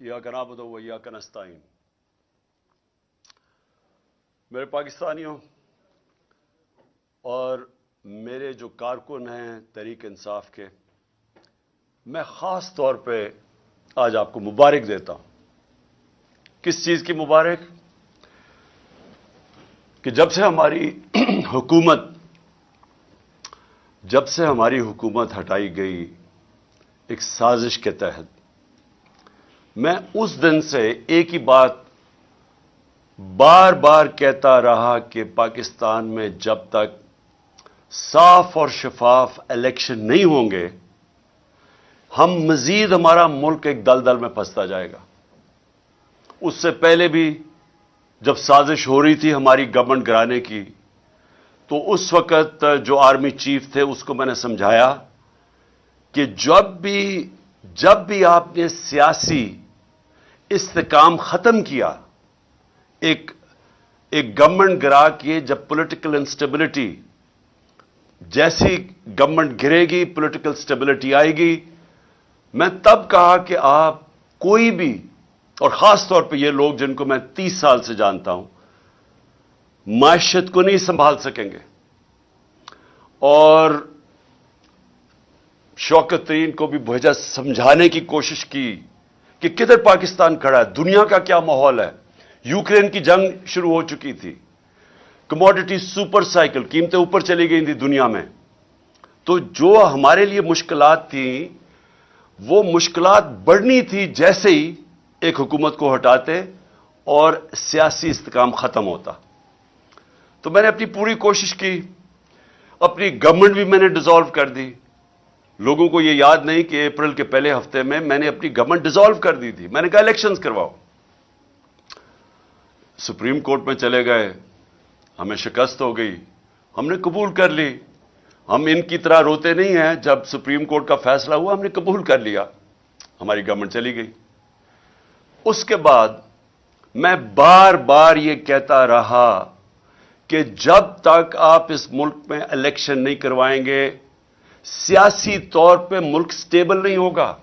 یا کنابد و یا کنستائن میرے پاکستانیوں اور میرے جو کارکن ہیں تحریک انصاف کے، میں خاص طور پہ آج آپ کو مبارک دیتا ہوں۔ کس چیز کی مبارک؟ کہ جب سے ہماری حکومت، جب سے ہماری حکومت ہٹائی گئی ایک سازش کے تحت میں اس دن سے ایک ہی بات بار بار کہتا رہا کہ پاکستان میں جب تک صاف اور شفاف الیکشن نہیں ہوں گے، ہم مزید ہمارا ملک ایک دل دل میں پھنستا جائے گا۔ اس سے پہلے بھی جب سازش ہو رہی تھی ہماری گورنمنٹ گرانے کی، تو اس وقت جو آرمی چیف تھے، اس کو میں نے سمجھایا کہ جب بھی جب بھی آپ نے سیاسی استحکام ختم کیا۔ ایک ایک گورنمنٹ گرا کے جب پولیٹیکل انسٹیبلٹی جیسی گورنمنٹ گرے گی پولیٹیکل سٹیبلٹی آئے گی۔ میں تب کہا کہ آپ کوئی بھی، اور خاص طور پہ یہ لوگ جن کو میں تیس سال سے جانتا ہوں، معیشت کو نہیں سنبھال سکیں گے۔ اور شوکت ترین کو بھی بھیجا سمجھانے کی کوشش کی۔ کہ کدھر پاکستان کھڑا ہے؟ دنیا کا کیا ماحول ہے؟ یوکرین کی جنگ شروع ہو چکی تھی۔ کموڈٹی سپر سائیکل قیمتیں اوپر چلی گئی تھی دنیا میں۔ تو جو ہمارے لیے مشکلات تھیں، وہ مشکلات بڑھنی تھی جیسے ہی ایک حکومت کو ہٹاتے اور سیاسی استحکام ختم ہوتا۔ تو میں نے اپنی پوری کوشش کی، اپنی گورنمنٹ بھی میں نے ڈیزالو کر دی۔ لوگوں کو یہ یاد نہیں کہ اپریل کے پہلے ہفتے میں میں نے اپنی گورنمنٹ ڈیزالو کر دی تھی۔ میں نے کہا الیکشنز کرواؤ۔ سپریم کورٹ میں چلے گئے۔ ہمیں شکست ہو گئی۔ ہم نے قبول کر لی۔ ہم ان کی طرح روتے نہیں ہیں۔ جب سپریم کورٹ کا فیصلہ ہوا، ہم نے قبول کر لیا۔ ہماری گورنمنٹ چلی گئی۔ اس کے بعد میں بار بار یہ کہتا رہا کہ جب تک آپ اس ملک میں الیکشن نہیں کروائیں گے سیاسی طور پہ ملک سٹیبل نہیں ہوگا۔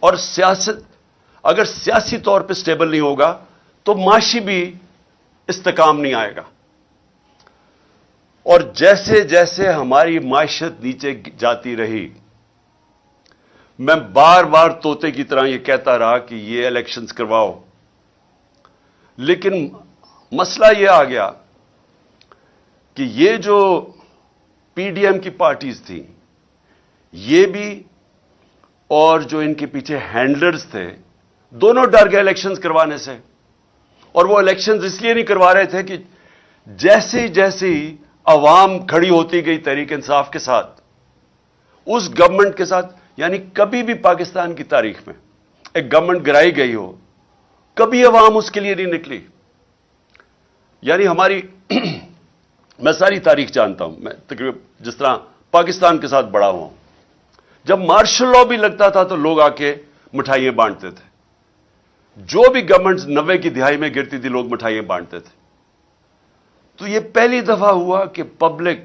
اور سیاست اگر سیاسی طور پہ سٹیبل نہیں ہوگا، تو معاشی بھی استحکام نہیں آئے گا۔ اور جیسے جیسے ہماری معیشت نیچے جاتی رہی، میں بار بار توتے کی طرح یہ کہتا رہا کہ یہ الیکشنز کرواؤ۔ لیکن مسئلہ یہ آ گیا کہ یہ جو پی ڈی ایم کی پارٹیز تھیں یہ بھی اور جو ان کے پیچھے ہینڈلرز تھے، دونوں ڈر گئے الیکشنز کروانے سے۔ اور وہ الیکشنز اس لیے نہیں کروا رہے تھے کہ جیسے جیسے عوام کھڑی ہوتی گئی تحریک انصاف کے ساتھ، اس گورنمنٹ کے ساتھ یعنی کبھی بھی پاکستان کی تاریخ میں، ایک گورنمنٹ گرائی گئی ہو، کبھی عوام اس کے لیے نہیں نکلی۔ یعنی ہماری میں ساری تاریخ جانتا ہوں، میں تقریباً جس طرح پاکستان کے ساتھ بڑا ہوں۔ جب مارشل لا بھی لگتا تھا تو لوگ آ کے مٹھائیاں بانٹتے تھے۔ جو بھی گورنمنٹ نوے کی دہائی میں گرتی تھی، لوگ مٹھائیاں بانٹتے تھے۔ تو یہ پہلی دفعہ ہوا کہ پبلک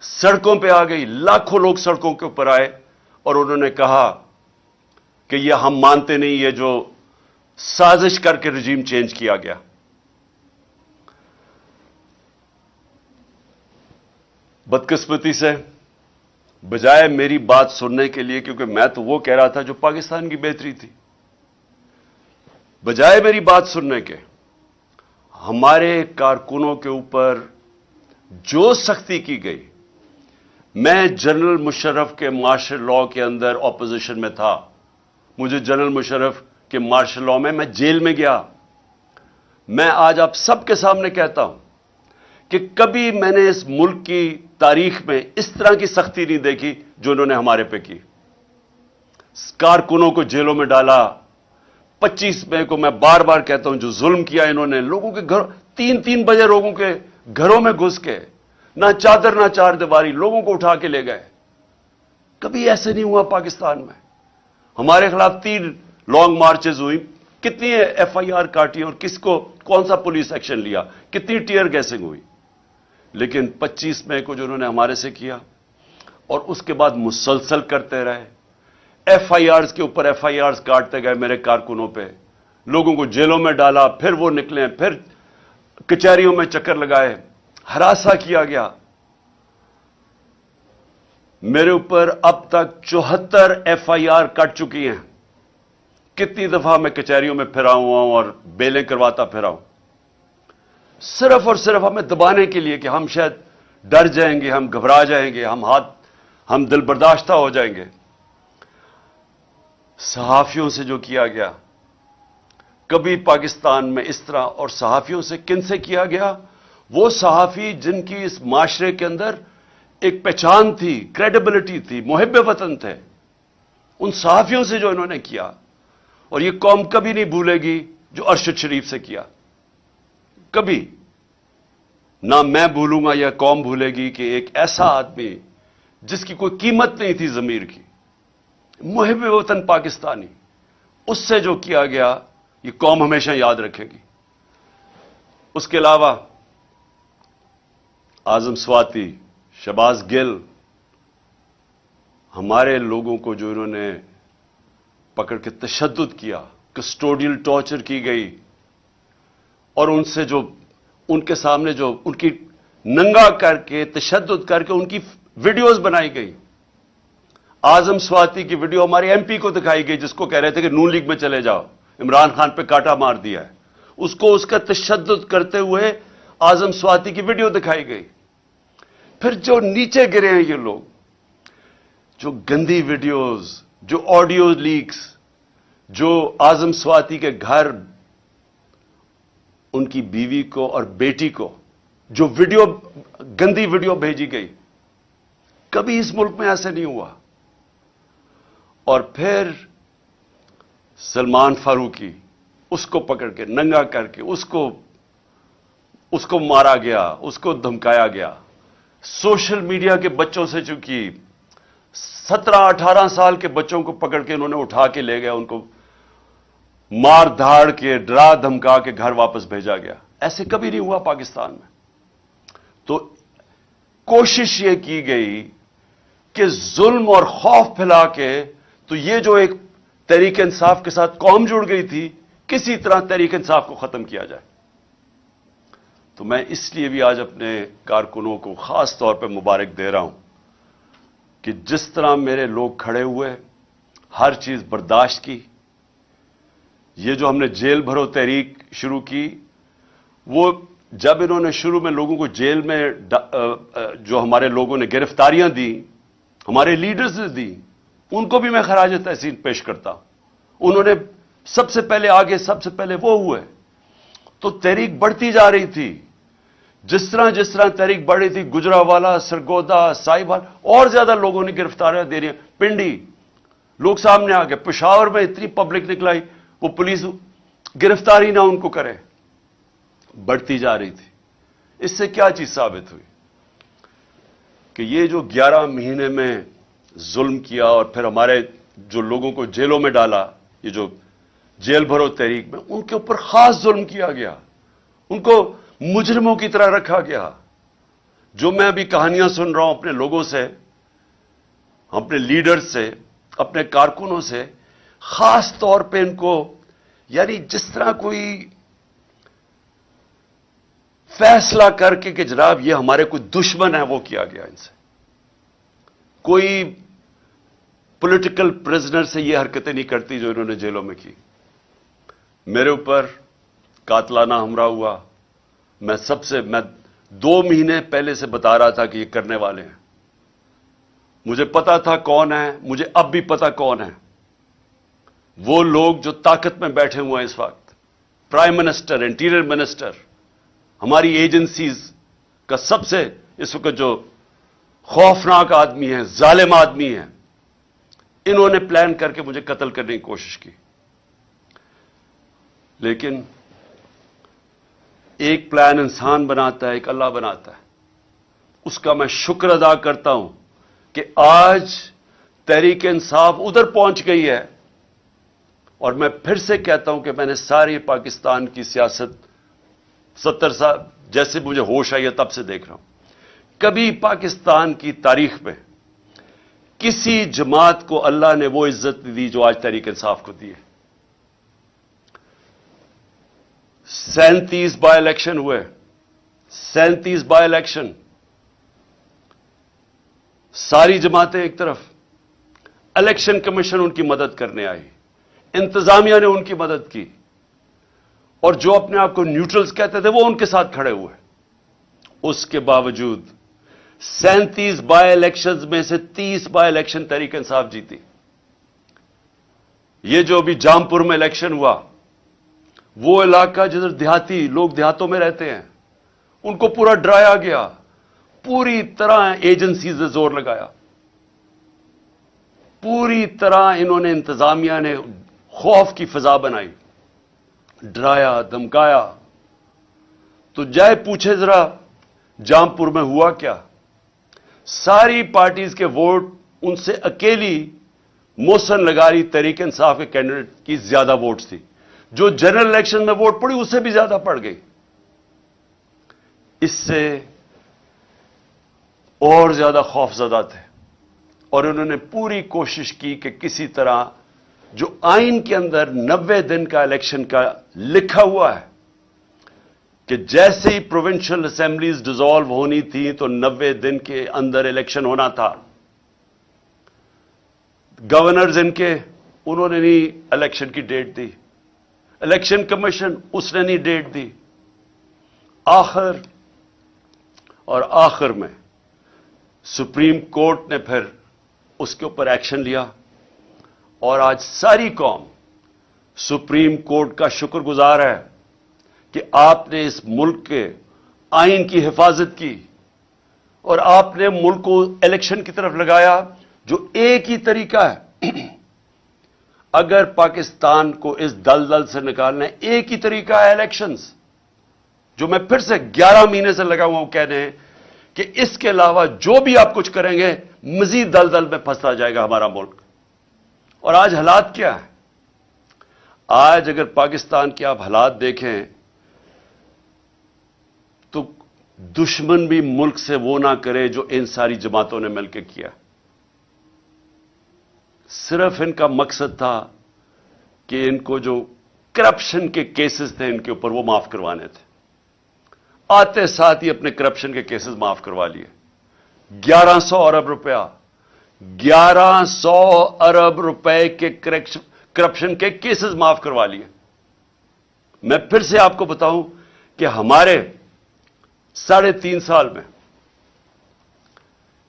سڑکوں پہ آ گئی، لاکھوں لوگ سڑکوں کے اوپر آئے اور انہوں نے کہا کہ یہ ہم مانتے نہیں، یہ جو سازش کر کے رجیم چینج کیا گیا۔ بدقسمتی سے بجائے میری بات سننے کے لیے، کیونکہ میں تو وہ کہہ رہا تھا جو پاکستان کی بہتری تھی۔ بجائے میری بات سننے کے، ہمارے کارکنوں کے اوپر جو سختی کی گئی، میں جنرل مشرف کے مارشل لا کے اندر اپوزیشن میں تھا۔ مجھے جنرل مشرف کے مارشل لا میں میں جیل میں گیا۔ میں آج آپ سب کے سامنے کہتا ہوں کہ کبھی میں نے اس ملک کی تاریخ میں اس طرح کی سختی نہیں دیکھی جو انہوں نے ہمارے پہ کی۔ کارکنوں کو جیلوں میں ڈالا۔ پچیس مئی کو میں بار بار کہتا ہوں جو ظلم کیا انہوں نے، لوگوں کے گھر تین تین بجے لوگوں کے گھروں میں گھس کے، نہ چادر، نہ چار دیواری، لوگوں کو اٹھا کے لے گئے۔ کبھی ایسے نہیں ہوا پاکستان میں۔ ہمارے خلاف تین لانگ مارچز ہوئی۔ کتنی ایف آئی آر کاٹی اور کس کو، کون سا پولیس ایکشن لیا؟ کتنی ٹیئر گیسنگ ہوئی؟ لیکن پچیس مئی کو جو انہوں نے ہمارے سے کیا اور اس کے بعد مسلسل کرتے رہے۔ ایف آئی آرز کے اوپر ایف آئی آرز کاٹتے گئے میرے کارکنوں پہ۔ لوگوں کو جیلوں میں ڈالا، پھر وہ نکلے، پھر کچہریوں میں چکر لگائے۔ ہراسا کیا گیا۔ میرے اوپر اب تک چوہتر ایف آئی آر کٹ چکی ہیں۔ کتنی دفعہ میں کچہریوں میں پھرا ہوا ہوں اور بیلیں کرواتا پھرا ہوں صرف اور صرف ہمیں دبانے کے لیے کہ ہم شاید ڈر جائیں گے، ہم گھبرا جائیں گے، ہم ہاتھ، ہم دل برداشتہ ہو جائیں گے۔ صحافیوں سے جو کیا گیا، کبھی پاکستان میں اس طرح اور صحافیوں سے کن سے کیا گیا؟ وہ صحافی جن کی اس معاشرے کے اندر ایک پہچان تھی کریڈیبلٹی تھی، محب وطن تھے، ان صحافیوں سے جو انہوں نے کیا، اور یہ قوم کبھی نہیں بھولے گی جو ارشد شریف سے کیا۔ کبھی نہ میں بھولوں گا یا قوم بھولے گی کہ ایک ایسا آدمی جس کی کوئی قیمت نہیں تھی ضمیر کی، محب وطن پاکستانی، اس سے جو کیا گیا، یہ قوم ہمیشہ یاد رکھے گی۔ اس کے علاوہ آزم سواتی شباز گل، ہمارے لوگوں کو جو انہوں نے پکڑ کے تشدد کیا، کسٹوڈیل ٹارچر کی گئی اور ان سے جو ان کے سامنے جو ان کی ننگا کر کے تشدد کر کے ان کی ویڈیوز بنائی گئی۔ آزم سواتی کی ویڈیو ہمارے ایم پی کو دکھائی گئی، جس کو کہہ رہے تھے کہ نون لیگ میں چلے جاؤ۔ عمران خان پہ کاٹا مار دیا ہے۔ اس کو اس کا تشدد کرتے ہوئے آزم سواتی کی ویڈیو دکھائی گئی۔ پھر جو نیچے گرے ہیں یہ لوگ، جو گندی ویڈیوز، جو آڈیو لیکس، جو آزم سواتی کے گھر ان کی بیوی کو اور بیٹی کو جو ویڈیو گندی ویڈیو بھیجی گئی، کبھی اس ملک میں ایسے نہیں ہوا۔ اور پھر سلمان فاروقی اس کو پکڑ کے، ننگا کر کے، اس کو اس کو مارا گیا، اس کو دھمکایا گیا۔ سوشل میڈیا کے بچوں سے چونکہ سترہ اٹھارہ سال کے بچوں کو پکڑ کے انہوں نے اٹھا کے لے گیا ان کو مار دھاڑ کے، ڈرا دھمکا کے گھر واپس بھیجا گیا۔ ایسے کبھی نہیں ہوا پاکستان میں۔ تو کوشش یہ کی گئی کہ ظلم اور خوف پھیلا کے، تو یہ جو ایک تحریک انصاف کے ساتھ قوم جڑ گئی تھی، کسی طرح تحریک انصاف کو ختم کیا جائے۔ تو میں اس لیے بھی آج اپنے کارکنوں کو خاص طور پہ مبارک دے رہا ہوں کہ جس طرح میرے لوگ کھڑے ہوئے، ہر چیز برداشت کی یہ جو ہم نے جیل بھرو تحریک شروع کی، وہ جب انہوں نے شروع میں لوگوں کو جیل میں جو ہمارے لوگوں نے گرفتاریاں دی ہمارے لیڈرز نے دی ان کو بھی میں خراج تحسین پیش کرتا انہوں نے سب سے پہلے آگے، سب سے پہلے وہ ہوئے۔ تو تحریک بڑھتی جا رہی تھی۔ جس طرح جس طرح تحریک بڑھ رہی تھی گجرا والا سرگودا سائی بال اور زیادہ لوگوں نے گرفتاریاں دے رہی ہیں۔ پنڈی، لوگ سامنے آ گئے، پشاور میں اتنی پبلک نکلائی وہ پولیس گرفتاری نہ ان کو کرے، بڑھتی جا رہی تھی۔ اس سے کیا چیز ثابت ہوئی؟ کہ یہ جو گیارہ مہینے میں ظلم کیا اور پھر ہمارے جو لوگوں کو جیلوں میں ڈالا، یہ جو جیل بھرو تحریک میں، ان کے اوپر خاص ظلم کیا گیا۔ ان کو مجرموں کی طرح رکھا گیا۔ جو میں ابھی کہانیاں سن رہا ہوں اپنے لوگوں سے، اپنے لیڈر سے، اپنے کارکنوں سے، خاص طور پہ ان کو یعنی جس طرح کوئی فیصلہ کر کے کہ جناب یہ ہمارے کوئی دشمن ہے، وہ کیا گیا ان سے؟ کوئی پولیٹیکل پرزنر سے یہ حرکتیں نہیں کرتی جو انہوں نے جیلوں میں کی۔ میرے اوپر قاتلانہ ہمراہ ہوا۔ میں سب سے، میں دو مہینے پہلے سے بتا رہا تھا کہ یہ کرنے والے ہیں۔ مجھے پتا تھا کون ہے، مجھے اب بھی پتا کون ہے۔ وہ لوگ جو طاقت میں بیٹھے ہوئے ہیں اس وقت پرائم منسٹر انٹیریئر منسٹر ہماری ایجنسیز کا سب سے اس وقت جو خوفناک آدمی ہے ظالم آدمی ہے انہوں نے پلان کر کے مجھے قتل کرنے کی کوشش کی۔ لیکن ایک پلان انسان بناتا ہے، ایک اللہ بناتا ہے۔ اس کا میں شکر ادا کرتا ہوں کہ آج تحریک انصاف ادھر پہنچ گئی ہے۔ اور میں پھر سے کہتا ہوں کہ میں نے ساری پاکستان کی سیاست ستر سال جیسے مجھے ہوش آئی ہے تب سے دیکھ رہا ہوں۔ کبھی پاکستان کی تاریخ میں کسی جماعت کو اللہ نے وہ عزت دی جو آج تحریک انصاف کو دی ہے۔ سینتیس بائی الیکشن ہوئے۔ سینتیس بائی الیکشن ساری جماعتیں ایک طرف۔ الیکشن کمیشن ان کی مدد کرنے آئی۔ انتظامیہ نے ان کی مدد کی اور جو اپنے آپ کو نیوٹرلز کہتے تھے وہ ان کے ساتھ کھڑے ہوئے اس کے باوجود سینتیس بائی الیکشنز میں سے تیس بائی الیکشن تحریک انصاف جیتی یہ جو ابھی جامپور میں الیکشن ہوا وہ علاقہ جدھر دیہاتی لوگ دیہاتوں میں رہتے ہیں ان کو پورا ڈرایا گیا پوری طرح ایجنسیز نے زور لگایا پوری طرح انہوں نے انتظامیہ نے خوف کی فضا بنائی، ڈرایا دمکایا تو جائے پوچھے ذرا، جامپور میں ہوا کیا؟ ساری پارٹیز کے ووٹ ان سے اکیلی موسن لگا رہی تحریک انصاف کے کینڈیڈیٹ کی زیادہ ووٹس تھی۔ جو جنرل الیکشن میں ووٹ پڑی، اس سے بھی زیادہ پڑ گئی۔ اس سے اور زیادہ خوف زدہ تھے اور انہوں نے پوری کوشش کی کہ کسی طرح جو آئین کے اندر نوے دن کا الیکشن کا لکھا ہوا ہے کہ جیسے ہی پروونشل اسمبلیز ڈیزالو ہونی تھی تو نوے دن کے اندر الیکشن ہونا تھا۔ گورنرز ان کے، انہوں نے نہیں الیکشن کی ڈیٹ دی۔ الیکشن کمیشن اس نے نہیں ڈیٹ دی۔ آخر، اور آخر میں سپریم کورٹ نے پھر اس کے اوپر ایکشن لیا۔ اور آج ساری قوم سپریم کورٹ کا شکر گزار ہے کہ آپ نے اس ملک کے آئین کی حفاظت کی اور آپ نے ملک کو الیکشن کی طرف لگایا جو ایک ہی طریقہ ہے۔ اگر پاکستان کو اس دل دل سے نکالنا ہے، ایک ہی طریقہ ہے الیکشنز جو میں پھر سے گیارہ مہینے سے لگا ہوا ہوں کہنے کہ اس کے علاوہ جو بھی آپ کچھ کریں گے، مزید دل دل میں پھنستا جائے گا ہمارا ملک۔ اور آج حالات کیا ہیں؟ آج اگر پاکستان کے آپ حالات دیکھیں، تو دشمن بھی ملک سے وہ نہ کرے جو ان ساری جماعتوں نے مل کے کیا۔ صرف ان کا مقصد تھا کہ ان کو جو کرپشن کے کیسز تھے ان کے اوپر وہ معاف کروانے تھے۔ آتے ساتھ ہی اپنے کرپشن کے کیسز معاف کروا لیے۔ گیارہ سو ارب روپیہ گیارہ سو ارب روپے کے کرپشن کے کیسز معاف کروا لیے۔ میں پھر سے آپ کو بتاؤں کہ ہمارے ساڑھے تین سال میں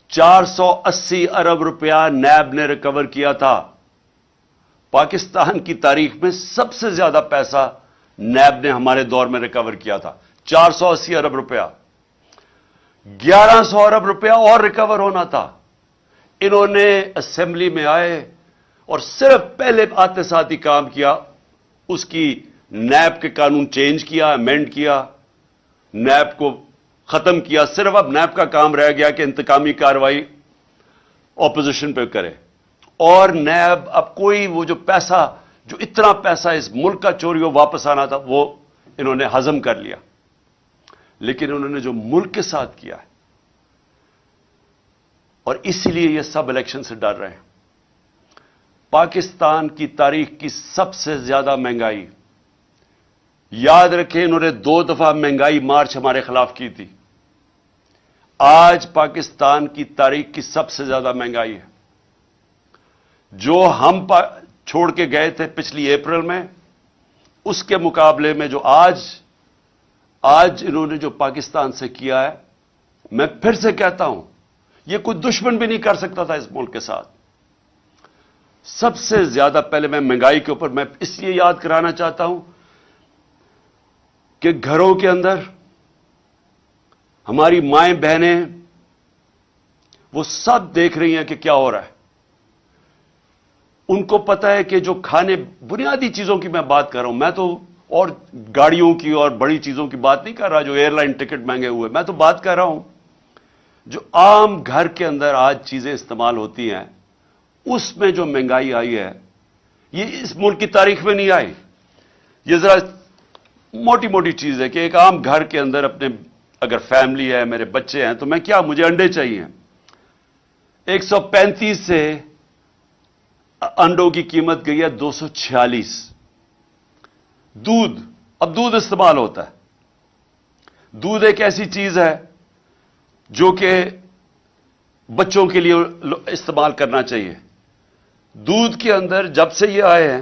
چار سو اسی ارب روپیہ نیب نے ریکور کیا تھا۔ پاکستان کی تاریخ میں سب سے زیادہ پیسہ نیب نے ہمارے دور میں ریکور کیا تھا۔ چار سو اسی ارب روپیہ۔ گیارہ سو ارب روپیہ اور ریکور ہونا تھا۔ انہوں نے اسمبلی میں آئے اور صرف پہلے آتے ساتھ ہی کام کیا، اس کی نیب کے قانون چینج کیا امینڈ کیا، نیب کو ختم کیا، صرف اب نیب کا کام رہ گیا کہ انتقامی کاروائی اپوزیشن پہ کرے۔ اور نیب اب کوئی وہ جو پیسہ، جو اتنا پیسہ اس ملک کا چوری ہو، واپس آنا تھا، وہ انہوں نے ہضم کر لیا۔ لیکن انہوں نے جو ملک کے ساتھ کیا ہے اور اس لیے یہ سب الیکشن سے ڈر رہے ہیں۔ پاکستان کی تاریخ کی سب سے زیادہ مہنگائی۔ یاد رکھیں انہوں نے دو دفعہ مہنگائی مارچ ہمارے خلاف کی تھی۔ آج پاکستان کی تاریخ کی سب سے زیادہ مہنگائی ہے۔ جو ہم پا چھوڑ کے گئے تھے پچھلی اپریل میں، اس کے مقابلے میں جو آج آج انہوں نے جو پاکستان سے کیا ہے، میں پھر سے کہتا ہوں یہ کوئی دشمن بھی نہیں کر سکتا تھا اس ملک کے ساتھ۔ سب سے زیادہ پہلے میں مہنگائی کے اوپر میں اس لیے یاد کرانا چاہتا ہوں کہ گھروں کے اندر ہماری مائیں بہنیں وہ سب دیکھ رہی ہیں کہ کیا ہو رہا ہے۔ ان کو پتا ہے کہ جو کھانے بنیادی چیزوں کی میں بات کر رہا ہوں، میں تو اور گاڑیوں کی اور بڑی چیزوں کی بات نہیں کر رہا جو ایئر لائن ٹکٹ مہنگے ہوئے، میں تو بات کر رہا ہوں۔ جو عام گھر کے اندر آج چیزیں استعمال ہوتی ہیں، اس میں جو مہنگائی آئی ہے، یہ اس ملک کی تاریخ میں نہیں آئی۔ یہ ذرا موٹی موٹی چیز ہے کہ ایک عام گھر کے اندر اپنے اگر فیملی ہے، میرے بچے ہیں، تو میں کیا، مجھے انڈے چاہیے۔ ایک سو پینتیس سے انڈوں کی قیمت گئی ہے دو سو چھیالیس۔ دودھ، اب دودھ استعمال ہوتا ہے۔ دودھ ایک ایسی چیز ہے جو کہ بچوں کے لیے استعمال کرنا چاہیے۔ دودھ کے اندر جب سے یہ آئے ہیں،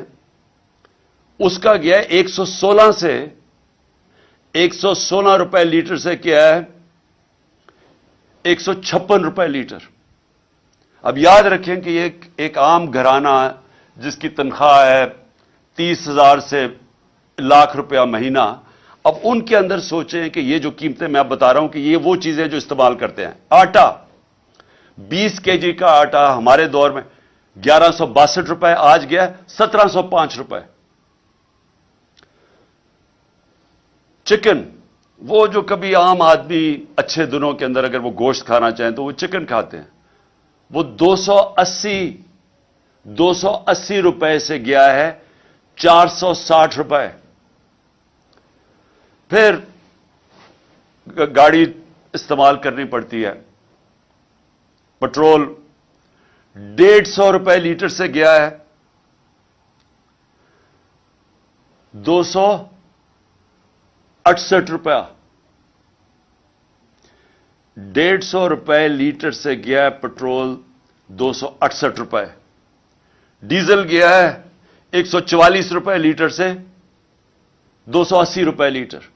اس کا گیا ایک سو سولہ سے ایک سو سولہ روپے لیٹر سے کیا ہے۔ ایک سو چھپن روپے لیٹر۔ اب یاد رکھیں کہ یہ ایک عام گھرانہ جس کی تنخواہ ہے تیس ہزار سے لاکھ روپیہ مہینہ۔ اب ان کے اندر سوچیں کہ یہ جو قیمتیں میں اب بتا رہا ہوں کہ یہ وہ چیزیں جو استعمال کرتے ہیں، آٹا۔ بیس کے جی کا آٹا ہمارے دور میں گیارہ سو باسٹھ روپئے آج گیا سترہ سو پانچ روپئے چکن، وہ جو کبھی عام آدمی اچھے دنوں کے اندر اگر وہ گوشت کھانا چاہیں تو وہ چکن کھاتے ہیں۔ وہ دو سو اسی، دو سو اسی روپئے سے گیا ہے، چار سو ساٹھ روپئے پھر گاڑی استعمال کرنی پڑتی ہے۔ پٹرول ڈیڑھ سو روپئے لیٹر سے گیا ہے۔ دو سو اٹسٹھ روپیہ۔ ڈیڑھ سو روپئے لیٹر سے گیا ہے پٹرول، دو سو اٹسٹھ روپئے ڈیزل گیا ہے، ایک سو چوالیس روپئے لیٹر سے، دو سو اسی روپئے لیٹر۔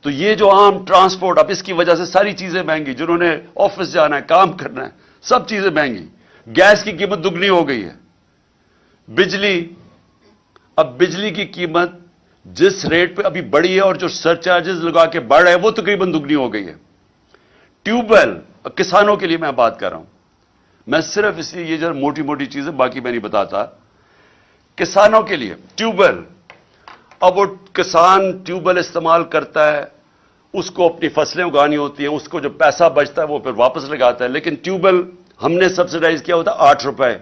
تو یہ جو عام ٹرانسپورٹ، اب اس کی وجہ سے ساری چیزیں مہنگی، جنہوں نے آفس جانا ہے، کام کرنا ہے، سب چیزیں مہنگی۔ گیس کی قیمت دگنی ہو گئی ہے۔ بجلی، اب بجلی کی قیمت جس ریٹ پہ ابھی بڑی ہے اور جو سر چارجز لگا کے بڑھ رہے ہیں، وہ تقریباً دگنی ہو گئی ہے۔ ٹیوب ویل کسانوں کے لیے میں بات کر رہا ہوں۔ میں صرف اس لیے یہ جو موٹی موٹی چیزیں، باقی میں نہیں بتاتا۔ کسانوں کے لیے ٹیوب ویل اب وہ کسان ٹیوب ویل استعمال کرتا ہے، اس کو اپنی فصلیں اگانی ہوتی ہیں، اس کو جو پیسہ بچتا ہے وہ پھر واپس لگاتا ہے۔ لیکن ٹیوب ویل ہم نے سبسڈائز کیا ہوتا آٹھ روپے۔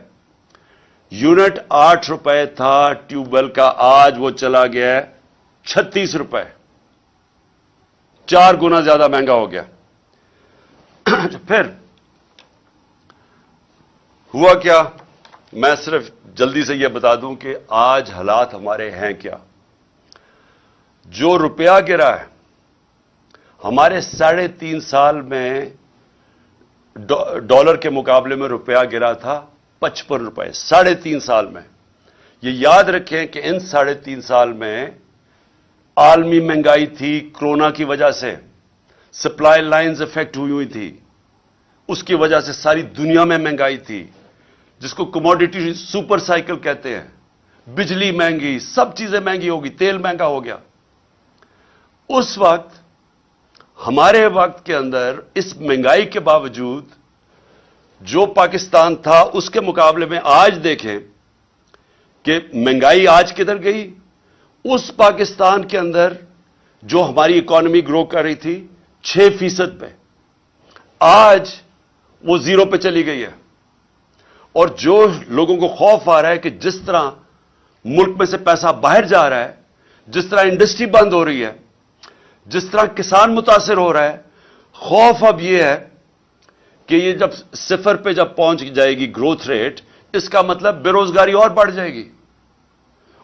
یونٹ آٹھ روپے تھا ٹیوب ویل کا، آج وہ چلا گیا ہے چھتیس روپے۔ چار گنا زیادہ مہنگا ہو گیا۔ پھر ہوا کیا؟ میں صرف جلدی سے یہ بتا دوں کہ آج حالات ہمارے ہیں کیا؟ جو روپیہ گرا ہے، ہمارے ساڑھے تین سال میں ڈالر کے مقابلے میں روپیہ گرا تھا پچپن روپئے ساڑھے تین سال میں۔ یہ یاد رکھیں کہ ان ساڑھے تین سال میں عالمی مہنگائی تھی کرونا کی وجہ سے، سپلائی لائنز افیکٹ ہوئی ہوئی تھی۔ اس کی وجہ سے ساری دنیا میں مہنگائی تھی، جس کو کموڈیٹی سپر سائیکل کہتے ہیں۔ بجلی مہنگی، سب چیزیں مہنگی ہوگی تیل مہنگا ہو گیا۔ اس وقت ہمارے وقت کے اندر اس مہنگائی کے باوجود جو پاکستان تھا، اس کے مقابلے میں آج دیکھیں کہ مہنگائی آج کدھر گئی؟ اس پاکستان کے اندر جو ہماری اکانومی گرو کر رہی تھی، چھ فیصد پہ۔ آج وہ زیرو پہ چلی گئی ہے۔ اور جو لوگوں کو خوف آ رہا ہے کہ جس طرح ملک میں سے پیسہ باہر جا رہا ہے، جس طرح انڈسٹری بند ہو رہی ہے جس طرح کسان متاثر ہو رہا ہے خوف اب یہ ہے کہ یہ جب صفر پہ جب پہنچ جائے گی گروتھ ریٹ اس کا مطلب بے روزگاری اور بڑھ جائے گی۔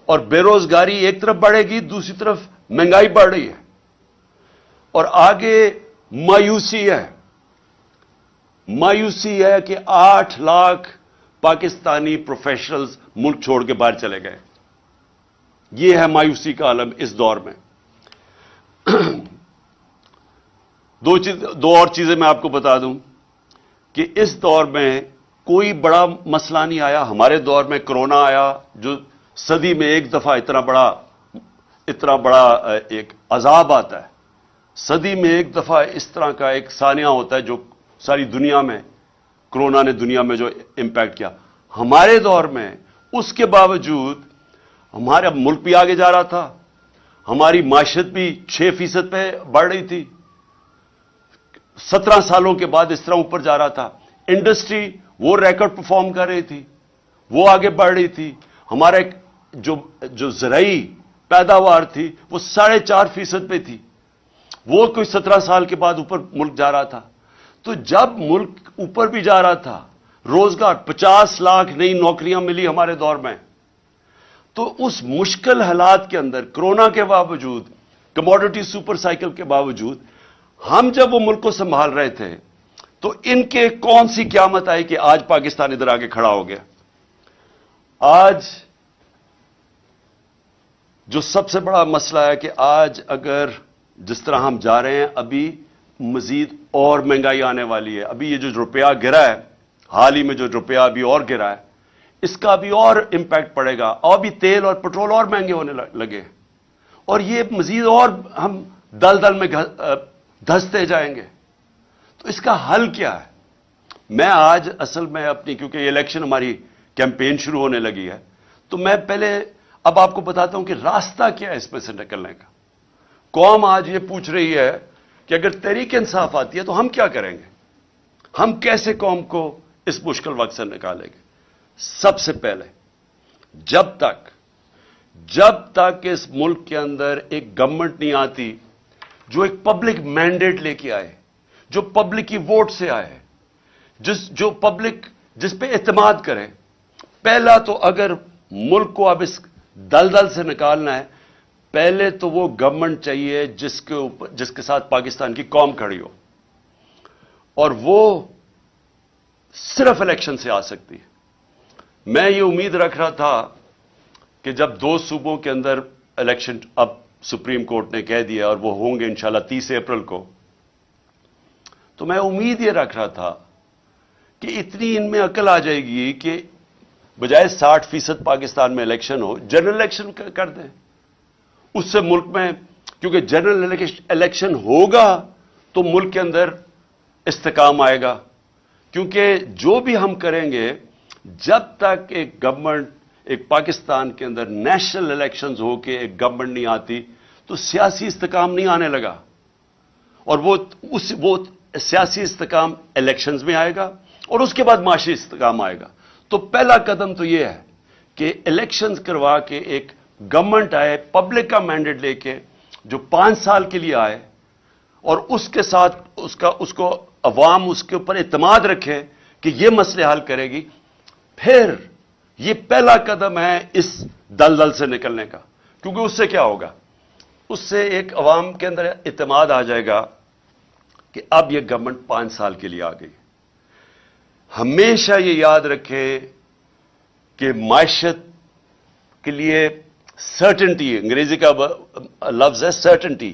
اور بے روزگاری ایک طرف بڑھے گی، دوسری طرف مہنگائی بڑھ رہی ہے۔ اور آگے مایوسی ہے۔ مایوسی ہے کہ آٹھ لاکھ پاکستانی پروفیشنلز ملک چھوڑ کے باہر چلے گئے۔ یہ ہے مایوسی کا عالم اس دور میں۔ دو چیز دو اور چیزیں میں آپ کو بتا دوں کہ اس دور میں کوئی بڑا مسئلہ نہیں آیا۔ ہمارے دور میں کرونا آیا جو صدی میں ایک دفعہ اتنا بڑا اتنا بڑا ایک عذاب آتا ہے۔ صدی میں ایک دفعہ اس طرح کا ایک سانیہ ہوتا ہے جو ساری دنیا میں کرونا نے دنیا میں جو امپیکٹ کیا۔ ہمارے دور میں اس کے باوجود ہمارا ملک بھی آگے جا رہا تھا۔ ہماری معیشت بھی چھ فیصد پہ بڑھ رہی تھی۔ سترہ سالوں کے بعد اس طرح اوپر جا رہا تھا۔ انڈسٹری وہ ریکارڈ پرفارم کر رہی تھی، وہ آگے بڑھ رہی تھی۔ ہمارا جو جو زرعی پیداوار تھی وہ ساڑھے چار فیصد پہ تھی۔ وہ کوئی سترہ سال کے بعد اوپر ملک جا رہا تھا۔ تو جب ملک اوپر بھی جا رہا تھا، روزگار پچاس لاکھ نئی نوکریاں ملی ہمارے دور میں۔ تو اس مشکل حالات کے اندر، کرونا کے باوجود کموڈٹی سپر سائیکل کے باوجود، ہم جب وہ ملک کو سنبھال رہے تھے، تو ان کے کون سی قیامت آئی کہ آج پاکستان ادھر آگے کھڑا ہو گیا؟ آج جو سب سے بڑا مسئلہ ہے کہ آج اگر جس طرح ہم جا رہے ہیں، ابھی مزید اور مہنگائی آنے والی ہے۔ ابھی یہ جو روپیہ گرا ہے، حال ہی میں جو روپیہ ابھی اور گرا ہے اس کا بھی اور امپیکٹ پڑے گا۔ اور بھی تیل اور پٹرول اور مہنگے ہونے لگے۔ اور یہ مزید اور ہم دل دل میں دھستے جائیں گے۔ تو اس کا حل کیا ہے؟ میں آج اصل میں اپنی، کیونکہ یہ الیکشن ہماری کیمپین شروع ہونے لگی ہے، تو میں پہلے اب آپ کو بتاتا ہوں کہ راستہ کیا ہے اس میں سے نکلنے کا۔ قوم آج یہ پوچھ رہی ہے کہ اگر تحریک انصاف آتی ہے تو ہم کیا کریں گے؟ ہم کیسے قوم کو اس مشکل وقت سے نکالیں گے؟ سب سے پہلے، جب تک جب تک اس ملک کے اندر ایک گورنمنٹ نہیں آتی، جو ایک پبلک مینڈیٹ لے کے آئے، جو پبلک کی ووٹ سے آئے، جس، جو پبلک جس پہ اعتماد کرے، پہلا تو اگر ملک کو اب اس دل دل سے نکالنا ہے، پہلے تو وہ گورنمنٹ چاہیے جس کے اوپر، جس کے ساتھ پاکستان کی قوم کھڑی ہو، اور وہ صرف الیکشن سے آ سکتی ہے۔ میں یہ امید رکھ رہا تھا کہ جب دو صوبوں کے اندر الیکشن اب سپریم کورٹ نے کہہ دیا اور وہ ہوں گے انشاءاللہ تیس اپریل کو، تو میں امید یہ رکھ رہا تھا کہ اتنی ان میں عقل آ جائے گی کہ بجائے ساٹھ فیصد پاکستان میں الیکشن ہو، جنرل الیکشن کر دیں۔ اس سے ملک میں، کیونکہ جنرل الیکشن ہوگا تو ملک کے اندر استحکام آئے گا۔ کیونکہ جو بھی ہم کریں گے جب تک ایک گورنمنٹ ایک پاکستان کے اندر نیشنل الیکشنز ہو کے ایک گورنمنٹ نہیں آتی، تو سیاسی استحکام نہیں آنے لگا۔ اور وہ، اس، وہ سیاسی استحکام الیکشنز میں آئے گا اور اس کے بعد معاشی استحکام آئے گا۔ تو پہلا قدم تو یہ ہے کہ الیکشنز کروا کے ایک گورنمنٹ آئے پبلک کا مینڈیٹ لے کے جو پانچ سال کے لیے آئے اور اس کے ساتھ اس کا، اس کو عوام اس کے اوپر اعتماد رکھے کہ یہ مسئلے حل کرے گی۔ پھر یہ پہلا قدم ہے اس دل دل سے نکلنے کا، کیونکہ اس سے کیا ہوگا؟ اس سے ایک عوام کے اندر اعتماد آ جائے گا کہ اب یہ گورنمنٹ پانچ سال کے لیے آ گئی۔ ہمیشہ یہ یاد رکھے کہ معیشت کے لیے سرٹنٹی انگریزی کا لفظ ہے سرٹنٹی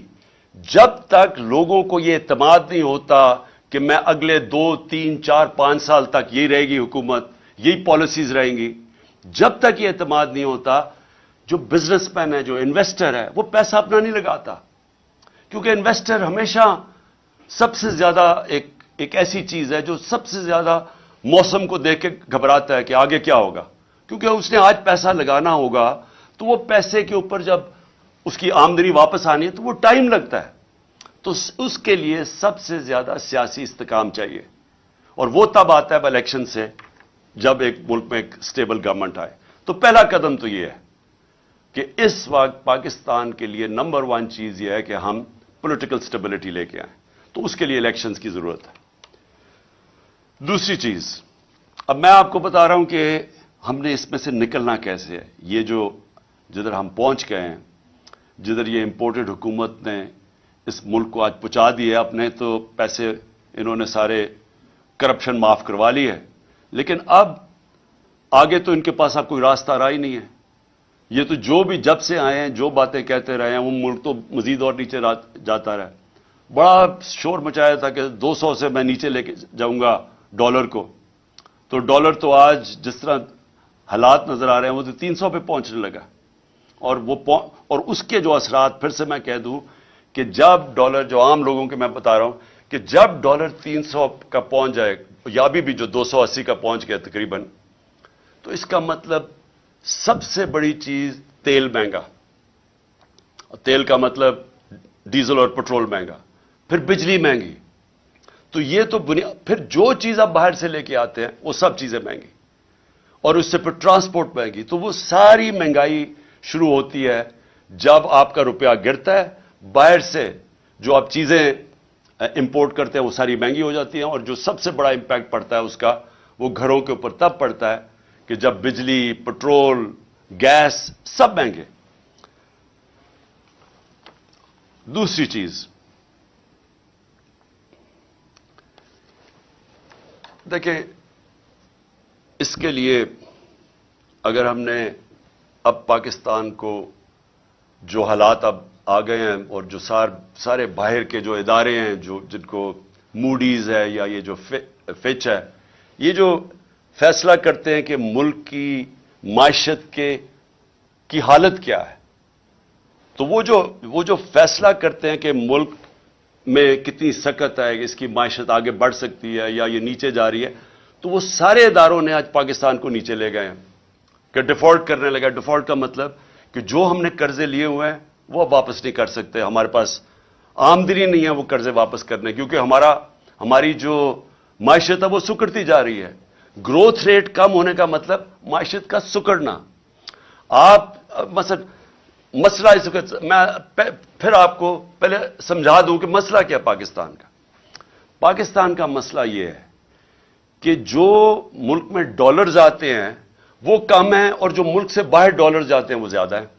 جب تک لوگوں کو یہ اعتماد نہیں ہوتا کہ میں اگلے دو، تین، چار، پانچ سال تک یہی رہے گی حکومت یہی پالیسیز رہیں گی۔ جب تک یہ اعتماد نہیں ہوتا، جو بزنس مین ہے، جو انویسٹر ہے، وہ پیسہ اپنا نہیں لگاتا۔ کیونکہ انویسٹر ہمیشہ سب سے زیادہ ایک ایک ایسی چیز ہے جو سب سے زیادہ موسم کو دیکھ کے گھبراتا ہے کہ آگے کیا ہوگا۔ کیونکہ اس نے آج پیسہ لگانا ہوگا، تو وہ پیسے کے اوپر جب اس کی آمدنی واپس آنی ہے، تو وہ ٹائم لگتا ہے۔ تو اس کے لیے سب سے زیادہ سیاسی استحکام چاہیے۔ اور وہ تب آتا ہے الیکشن سے جب ایک ملک میں ایک سٹیبل گورنمنٹ آئے۔ تو پہلا قدم تو یہ ہے کہ اس وقت پاکستان کے لیے نمبر ون چیز یہ ہے کہ ہم پولیٹیکل سٹیبلٹی لے کے آئیں۔ تو اس کے لیے الیکشنز کی ضرورت ہے۔ دوسری چیز، اب میں آپ کو بتا رہا ہوں کہ ہم نے اس میں سے نکلنا کیسے ہے۔ یہ جو جدھر ہم پہنچ گئے ہیں، جدھر یہ امپورٹڈ حکومت نے اس ملک کو آج پہنچا دیے اپنے، تو پیسے انہوں نے سارے کرپشن معاف کروا لی ہے لیکن اب آگے تو ان کے پاس اب کوئی راستہ رہا ہی نہیں ہے۔ یہ تو جو بھی جب سے آئے ہیں، جو باتیں کہتے رہے ہیں، وہ ملک تو مزید اور نیچے جاتا رہا۔ بڑا شور مچایا تھا کہ دو سو سے میں نیچے لے کے جاؤں گا ڈالر کو۔ تو ڈالر تو آج جس طرح حالات نظر آ رہے ہیں، وہ تو تین سو پہ پہنچنے لگا۔ اور وہ اور اس کے جو اثرات، پھر سے میں کہہ دوں کہ جب ڈالر، جو عام لوگوں کے میں بتا رہا ہوں، کہ جب ڈالر تین سو کا پہنچ جائے یا بھی بھی جو دو سو اسی کا پہنچ گیا تقریباً، تو اس کا مطلب سب سے بڑی چیز تیل مہنگا۔ تیل کا مطلب ڈیزل اور پٹرول مہنگا، پھر بجلی مہنگی۔ تو یہ تو بنیاد پھر جو چیز آپ باہر سے لے کے آتے ہیں، وہ سب چیزیں مہنگی۔ اور اس سے پھر ٹرانسپورٹ مہنگی۔ تو وہ ساری مہنگائی شروع ہوتی ہے جب آپ کا روپیہ گرتا ہے۔ باہر سے جو آپ چیزیں امپورٹ کرتے ہیں، وہ ساری مہنگی ہو جاتی ہیں اور جو سب سے بڑا امپیکٹ پڑتا ہے اس کا، وہ گھروں کے اوپر تب پڑتا ہے کہ جب بجلی پٹرول گیس سب مہنگے۔ دوسری چیز۔ دیکھیں، اس کے لیے اگر ہم نے اب پاکستان کو جو حالات اب آ گئے ہیں اور جو سار سارے باہر کے جو ادارے ہیں، جو جن کو موڈیز ہے یا یہ جو فچ ہے، یہ جو فیصلہ کرتے ہیں کہ ملک کی معیشت کے کی حالت کیا ہے، تو وہ جو وہ جو فیصلہ کرتے ہیں کہ ملک میں کتنی سکت ہے، اس کی معیشت آگے بڑھ سکتی ہے یا یہ نیچے جا رہی ہے، تو وہ سارے اداروں نے آج پاکستان کو نیچے لے گئے ہیں۔ کہ ڈیفالٹ کرنے لگا ڈیفالٹ کا مطلب کہ جو ہم نے قرضے لیے ہوئے ہیں وہ واپس نہیں کر سکتے، ہمارے پاس آمدنی نہیں ہے وہ قرضے واپس کرنے، کیونکہ ہمارا، ہماری جو معیشت ہے وہ سکڑتی جا رہی ہے۔ گروتھ ریٹ کم ہونے کا مطلب معیشت کا سکڑنا۔ آپ، مثلا مسئلہ اس وقت، میں پھر آپ کو پہلے سمجھا دوں کہ مسئلہ کیا پاکستان کا۔ پاکستان کا مسئلہ یہ ہے کہ جو ملک میں ڈالرز آتے ہیں، وہ کم ہیں اور جو ملک سے باہر ڈالر جاتے ہیں، وہ زیادہ ہیں۔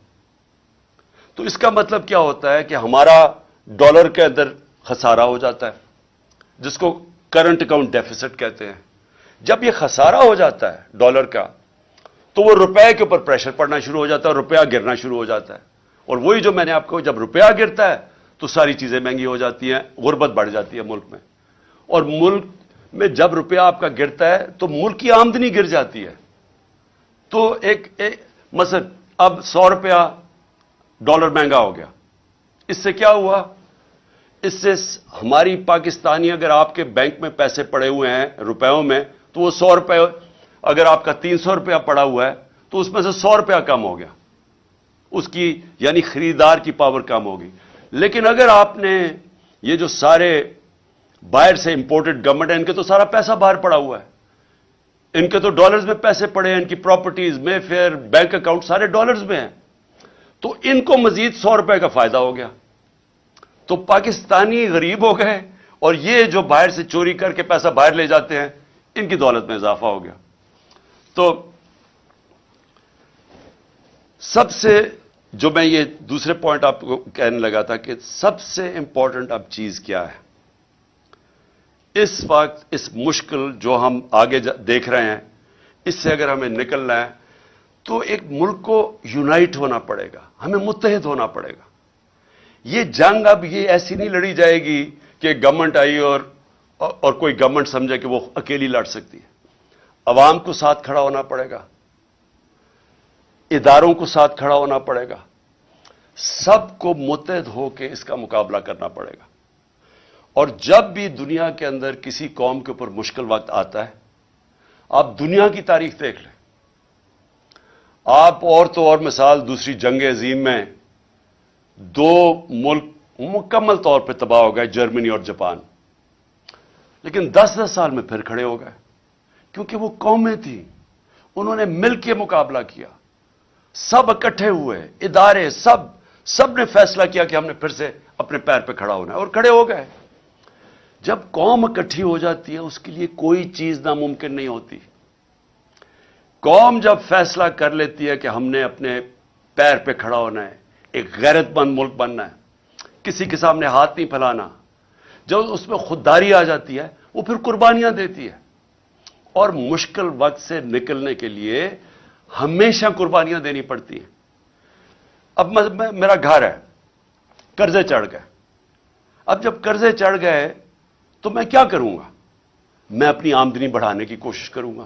تو اس کا مطلب کیا ہوتا ہے کہ ہمارا ڈالر کے اندر خسارہ ہو جاتا ہے، جس کو کرنٹ اکاؤنٹ ڈیفیسٹ کہتے ہیں۔ جب یہ خسارہ ہو جاتا ہے ڈالر کا، تو وہ روپے کے اوپر پریشر پڑنا شروع ہو جاتا ہے اور روپیہ گرنا شروع ہو جاتا ہے۔ اور وہی جو میں نے آپ کو، جب روپیہ گرتا ہے، تو ساری چیزیں مہنگی ہو جاتی ہیں، غربت بڑھ جاتی ہے ملک میں۔ اور ملک میں جب روپیہ آپ کا گرتا ہے، تو ملک کی آمدنی گر جاتی ہے۔ تو ایک مثلا اب سو روپیہ ڈالر مہنگا ہو گیا۔ اس سے کیا ہوا؟ اس سے ہماری پاکستانی اگر آپ کے بینک میں پیسے پڑے ہوئے ہیں، روپیوں میں، تو وہ سو روپے اگر آپ کا تین سو روپیہ پڑا ہوا ہے، تو اس میں سے سو روپیہ کم ہو گیا۔ اس کی یعنی خریدار کی پاور کم ہوگی۔ لیکن اگر آپ نے یہ جو سارے باہر سے امپورٹڈ گورنمنٹ ہے ان کے تو سارا پیسہ باہر پڑا ہوا ہے۔ ان کے تو ڈالرز میں پیسے پڑے ہیں، ان کی پراپرٹیز میں فیئر بینک اکاؤنٹ سارے ڈالرز میں ہیں۔ تو ان کو مزید سو روپے کا فائدہ ہو گیا۔ تو پاکستانی غریب ہو گئے اور یہ جو باہر سے چوری کر کے پیسہ باہر لے جاتے ہیں، ان کی دولت میں اضافہ ہو گیا۔ تو سب سے جو میں یہ دوسرے پوائنٹ آپ کو کہنے لگا تھا کہ سب سے امپورٹنٹ اب چیز کیا ہے۔ اس وقت، اس مشکل جو ہم آگے دیکھ رہے ہیں، اس سے اگر ہمیں نکلنا ہے تو ایک ملک کو یونائٹ ہونا پڑے گا، ہمیں متحد ہونا پڑے گا۔ یہ جنگ اب یہ ایسی نہیں لڑی جائے گی کہ گورنمنٹ آئی اور اور کوئی گورنمنٹ سمجھے کہ وہ اکیلی لڑ سکتی ہے۔ عوام کو ساتھ کھڑا ہونا پڑے گا۔ اداروں کو ساتھ کھڑا ہونا پڑے گا۔ سب کو متحد ہو کے اس کا مقابلہ کرنا پڑے گا۔ اور جب بھی دنیا کے اندر کسی قوم کے اوپر مشکل وقت آتا ہے، آپ دنیا کی تاریخ دیکھ لیں۔ آپ اور تو اور مثال دوسری جنگ عظیم میں دو ملک مکمل طور پہ تباہ ہو گئے، جرمنی اور جاپان۔ لیکن دس دس سال میں پھر کھڑے ہو گئے، کیونکہ وہ قومیں تھیں، انہوں نے مل کے مقابلہ کیا۔ سب اکٹھے ہوئے، ادارے، سب سب نے فیصلہ کیا کہ ہم نے پھر سے اپنے پیر پہ کھڑا ہونا ہے اور کھڑے ہو گئے۔ جب قوم اکٹھی ہو جاتی ہے، اس کے لیے کوئی چیز ناممکن نہیں ہوتی۔ قوم جب فیصلہ کر لیتی ہے کہ ہم نے اپنے پیر پہ کھڑا ہونا ہے، ایک غیرت مند ملک بننا ہے، کسی کے سامنے ہاتھ نہیں پھیلانا، جب اس میں خودداری آ جاتی ہے، وہ پھر قربانیاں دیتی ہے۔ اور مشکل وقت سے نکلنے کے لیے ہمیشہ قربانیاں دینی پڑتی ہیں۔ اب میرا گھر ہے، قرضے چڑھ گئے۔ اب جب قرضے چڑھ گئے تو میں کیا کروں گا؟ میں اپنی آمدنی بڑھانے کی کوشش کروں گا۔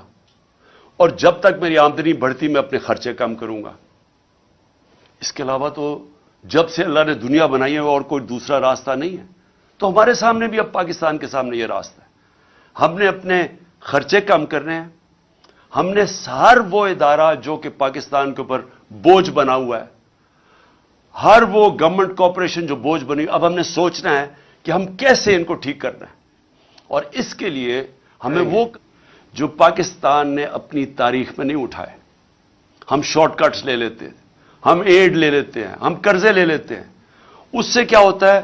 اور جب تک میری آمدنی بڑھتی میں اپنے خرچے کم کروں گا۔ اس کے علاوہ تو جب سے اللہ نے دنیا بنائی ہے اور کوئی دوسرا راستہ نہیں ہے تو ہمارے سامنے بھی اب پاکستان کے سامنے یہ راستہ ہے۔ ہم نے اپنے خرچے کم کرنے ہیں۔ ہم نے ہر وہ ادارہ جو کہ پاکستان کے اوپر بوجھ بنا ہوا ہے ہر وہ گورنمنٹ کارپوریشن جو بوجھ بنی اب ہم نے سوچنا ہے کہ ہم کیسے ان کو ٹھیک کرنا ہے۔ اور اس کے لیے ہمیں وہ جو پاکستان نے اپنی تاریخ میں نہیں اٹھائے۔ ہم شارٹ کٹس لے لیتے ہیں، ہم ایڈ لے لیتے ہیں، ہم قرضے لے لیتے ہیں۔ اس سے کیا ہوتا ہے؟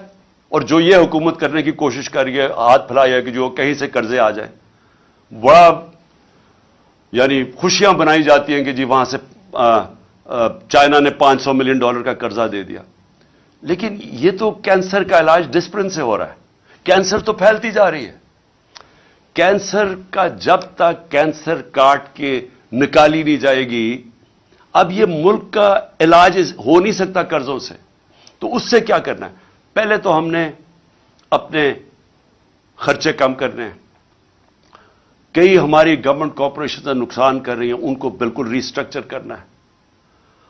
اور جو یہ حکومت کرنے کی کوشش کر رہی ہے، ہاتھ پھیلایا کہ جو کہیں سے قرضے آ جائیں۔ بڑا یعنی خوشیاں بنائی جاتی ہیں کہ جی وہاں سے چائنا نے پانچ سو ملین ڈالر کا قرضہ دے دیا۔ لیکن یہ تو کینسر کا علاج ڈسپلن سے ہو رہا ہے۔ کینسر تو پھیلتی جا رہی ہے۔ کینسر کا جب تک کینسر کاٹ کے نکالی نہیں جائے گی، اب یہ ملک کا علاج ہو نہیں سکتا قرضوں سے، تو اس سے کیا کرنا ہے؟ پہلے تو ہم نے اپنے خرچے کم کرنے ہیں۔ کئی ہماری گورنمنٹ کارپوریشن نقصان کر رہی ہیں، ان کو بالکل ریسٹرکچر کرنا ہے۔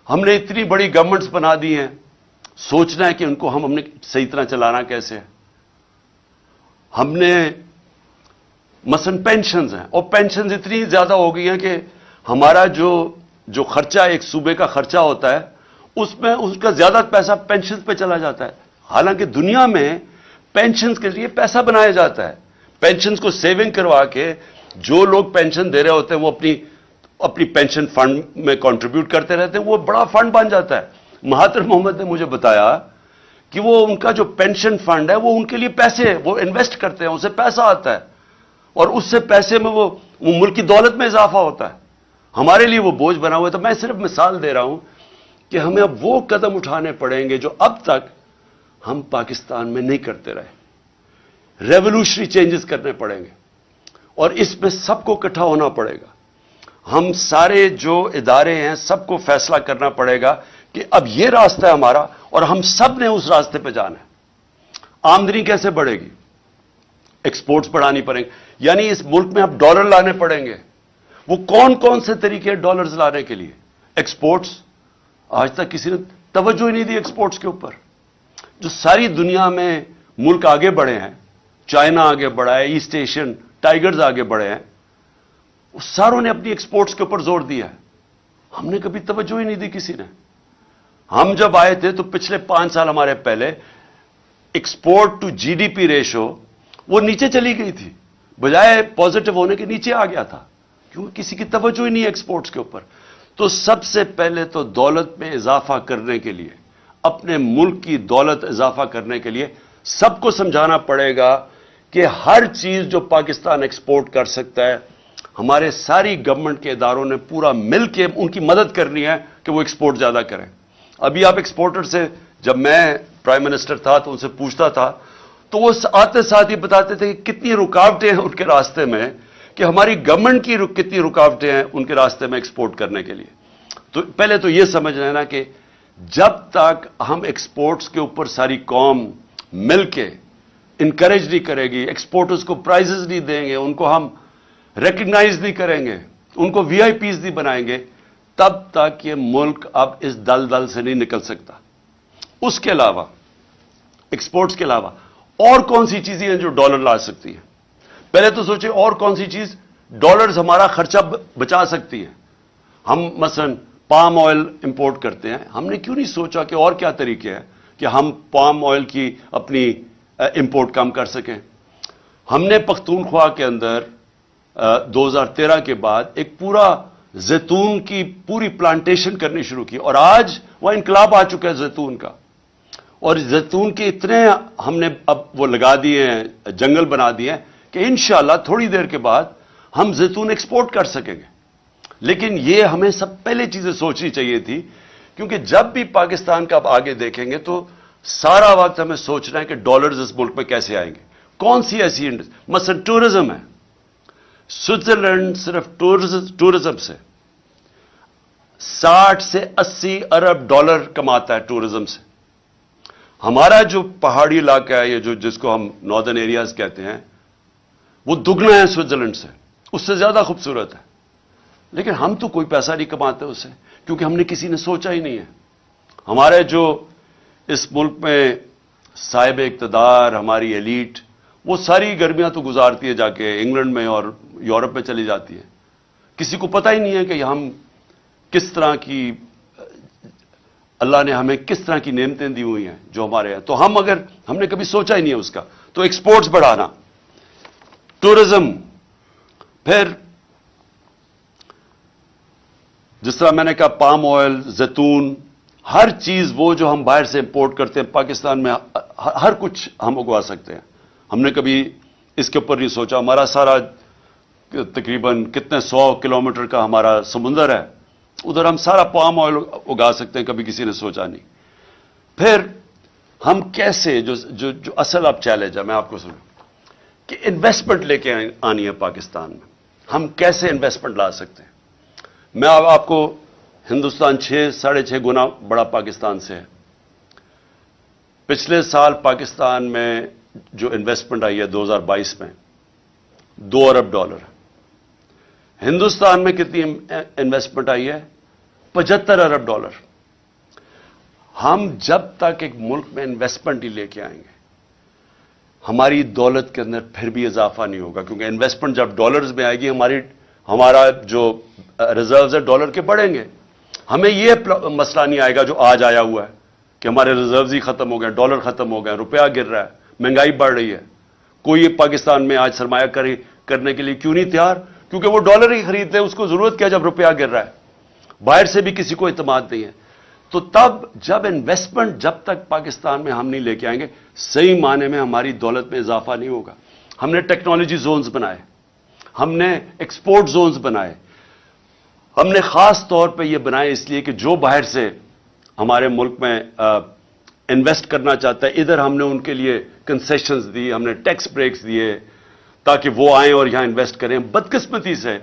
ہم نے اتنی بڑی گورنمنٹس بنا دی ہیں، سوچنا ہے کہ ان کو ہم ہم نے صحیح طرح چلانا کیسے ہے۔ ہم نے مثلا پینشنز ہیں۔ اور پینشنز اتنی زیادہ ہو گئی ہیں کہ ہمارا جو جو خرچہ ایک صوبے کا خرچہ ہوتا ہے، اس میں اس کا زیادہ پیسہ پینشنز پہ چلا جاتا ہے۔ حالانکہ دنیا میں پینشنز کے لیے پیسہ بنایا جاتا ہے۔ پینشنز کو سیونگ کروا کے جو لوگ پینشن دے رہے ہوتے ہیں، وہ اپنی اپنی پینشن فنڈ میں کنٹریبیوٹ کرتے رہتے ہیں۔ وہ بڑا فنڈ بن جاتا ہے۔ مہاتر محمد نے مجھے بتایا کہ وہ ان کا جو پینشن فنڈ ہے، وہ ان کے لیے پیسے وہ انویسٹ کرتے ہیں اسے پیسہ آتا ہے۔ اور اس سے پیسے میں وہ ملک کی دولت میں اضافہ ہوتا ہے۔ ہمارے لیے وہ بوجھ بنا ہوا ہے۔ تو میں صرف مثال دے رہا ہوں کہ ہمیں اب وہ قدم اٹھانے پڑیں گے جو اب تک ہم پاکستان میں نہیں کرتے رہے۔ ریولوشنری چینجز کرنے پڑیں گے۔ اور اس میں سب کو اکٹھا ہونا پڑے گا۔ ہم سارے جو ادارے ہیں، سب کو فیصلہ کرنا پڑے گا کہ اب یہ راستہ ہے ہمارا اور ہم سب نے اس راستے پہ جانا ہے۔ آمدنی کیسے بڑھے گی؟ ایکسپورٹس بڑھانی پڑیں گے یعنی اس ملک میں اب ڈالر لانے پڑیں گے۔ وہ کون کون سے طریقے ڈالرز لانے کے لیے؟ ایکسپورٹس۔ آج تک کسی نے توجہ ہی نہیں دی ایکسپورٹس کے اوپر۔ جو ساری دنیا میں ملک آگے بڑھے ہیں، چائنا آگے بڑھا ہے، ایسٹ ایشین ٹائیگرز آگے بڑھے ہیں ساروں نے اپنی ایکسپورٹس کے اوپر زور دیا ہے۔ ہم نے کبھی توجہ ہی نہیں دی کسی نے۔ ہم جب آئے تھے تو پچھلے پانچ سال ہمارے پہلے export to G D P ratio وہ نیچے چلی گئی تھی۔ بجائے پازیٹو ہونے کے نیچے آ گیا تھا، کیونکہ کسی کی توجہ ہی نہیں ایکسپورٹس کے اوپر۔ تو سب سے پہلے تو دولت میں اضافہ کرنے کے لیے، اپنے ملک کی دولت اضافہ کرنے کے لیے سب کو سمجھانا پڑے گا کہ ہر چیز جو پاکستان ایکسپورٹ کر سکتا ہے، ہمارے ساری گورنمنٹ کے اداروں نے پورا مل کے ان کی مدد کرنی ہے کہ وہ ایکسپورٹ زیادہ کریں۔ ابھی آپ ایکسپورٹر سے، جب میں پرائم منسٹر تھا تو ان سے پوچھتا تھا تو وہ آتے ساتھ ہی بتاتے تھے کہ کتنی رکاوٹیں ہیں ان کے راستے میں کہ ہماری گورنمنٹ کی کتنی رکاوٹیں ہیں ان کے راستے میں ایکسپورٹ کرنے کے لیے۔ تو پہلے تو یہ سمجھ لینا کہ جب تک ہم ایکسپورٹس کے اوپر ساری قوم مل کے انکریج نہیں کرے گی ایکسپورٹرز کو پرائزز نہیں دیں گے، ان کو ہم ریکگنائز نہیں کریں گے، ان کو وی آئی پیز نہیں بنائیں گے، تب تک یہ ملک اب اس دل دل سے نہیں نکل سکتا۔ اس کے علاوہ ایکسپورٹس کے علاوہ اور کون سی چیزیں ہیں جو ڈالر لا سکتی ہیں؟ پہلے تو سوچے اور کون سی چیز ڈالرز ہمارا خرچہ بچا سکتی ہے ہم مثلا پام آئل امپورٹ کرتے ہیں۔ ہم نے کیوں نہیں سوچا کہ اور کیا طریقے ہیں کہ ہم پام آئل کی اپنی امپورٹ کم کر سکیں؟ ہم نے پختونخوا کے اندر دو ہزار تیرہ کے بعد ایک پورا زیتون کی پوری پلانٹیشن کرنی شروع کی اور آج وہ انقلاب آ چکا ہے زیتون کا۔ اور زیتون کے اتنے ہم نے اب وہ لگا دیے ہیں، جنگل بنا دیے ہیں کہ انشاءاللہ تھوڑی دیر کے بعد ہم زیتون ایکسپورٹ کر سکیں گے۔ لیکن یہ ہمیں سب پہلے چیزیں سوچنی چاہیے تھی، کیونکہ جب بھی پاکستان کا آپ آگے دیکھیں گے تو سارا وقت ہمیں سوچنا ہے کہ ڈالرز اس ملک میں کیسے آئیں گے۔ کون سی ایسی مثلا ٹورزم ہے۔ سوئٹزرلینڈ صرف ٹورزم سے ساٹھ سے اسی ارب ڈالر کماتا ہے ٹورزم سے۔ ہمارا جو پہاڑی علاقہ ہے یہ جو جس کو ہم ناردرن ایریاز کہتے ہیں، وہ دگنا ہے سوئٹزرلینڈ سے۔ اس سے زیادہ خوبصورت ہے۔ لیکن ہم تو کوئی پیسہ نہیں کماتے اس سے کیونکہ ہم نے کسی نے سوچا ہی نہیں ہے۔ ہمارے جو اس ملک میں صاحب اقتدار، ہماری ایلیٹ وہ ساری گرمیاں تو گزارتی ہے جا کے انگلینڈ میں اور یورپ میں چلی جاتی ہے۔ کسی کو پتہ ہی نہیں ہے کہ ہم کس طرح کی اللہ نے ہمیں کس طرح کی نعمتیں دی ہوئی ہیں جو ہمارے ہیں؟ تو ہم اگر ہم نے کبھی سوچا ہی نہیں ہے اس کا۔ تو ایکسپورٹس بڑھانا۔ ٹورزم پھر جس طرح میں نے کہا پام آئل زیتون، ہر چیز وہ جو ہم باہر سے امپورٹ کرتے ہیں، پاکستان میں ہر کچھ ہم اگوا سکتے ہیں۔ ہم نے کبھی اس کے اوپر نہیں سوچا۔ ہمارا سارا تقریباً کتنے سو کلومیٹر کا ہمارا سمندر ہے۔ ادھر ہم سارا پام آئل اگا سکتے ہیں کبھی کسی نے سوچا نہیں۔ پھر ہم کیسے جو جو, جو اصل اب چیلنج ہے میں آپ کو سنوں کہ انویسٹمنٹ لے کے آنی ہے پاکستان میں۔ ہم کیسے انویسٹمنٹ لا سکتے ہیں؟ میں اب آپ کو ہندوستان چھ ساڑھے چھ گنا بڑا پاکستان سے ہے۔ پچھلے سال پاکستان میں جو انویسٹمنٹ آئی ہے دو ہزار بائیس میں دو ارب ڈالر ہندوستان میں کتنی انویسٹمنٹ آئی ہے؟ پچہتر ارب ڈالر۔ ہم جب تک ایک ملک میں انویسٹمنٹ ہی لے کے آئیں گے، ہماری دولت کے اندر پھر بھی اضافہ نہیں ہوگا، کیونکہ انویسٹمنٹ جب ڈالرز میں آئے گی، ہماری ہمارا جو ریزروز ہے ڈالر کے بڑھیں گے۔ ہمیں یہ مسئلہ نہیں آئے گا جو آج آیا ہوا ہے کہ ہمارے ریزروز ہی ختم ہو گئے ڈالر ختم ہو گئے، روپیہ گر رہا ہے، مہنگائی بڑھ رہی ہے۔ کوئی پاکستان میں آج سرمایہ کرنے کے لیے کیوں نہیں تیار؟ کیونکہ وہ ڈالر ہی خریدتے ہیں، اس کو ضرورت کیا جب روپیہ گر رہا ہے؟ باہر سے بھی کسی کو اعتماد نہیں ہے۔ تو تب جب انویسٹمنٹ جب تک پاکستان میں ہم نہیں لے کے آئیں گے، صحیح معنی میں ہماری دولت میں اضافہ نہیں ہوگا۔ ہم نے ٹیکنالوجی زونز بنائے، ہم نے ایکسپورٹ زونز بنائے۔ ہم نے خاص طور پہ یہ بنائے اس لیے کہ جو باہر سے ہمارے ملک میں انویسٹ کرنا چاہتا ہے، ادھر ہم نے ان کے لیے کنسیشنز دی ہم نے ٹیکس بریکس دیے۔ تاکہ وہ آئیں اور یہاں انویسٹ کریں۔ بدقسمتی سے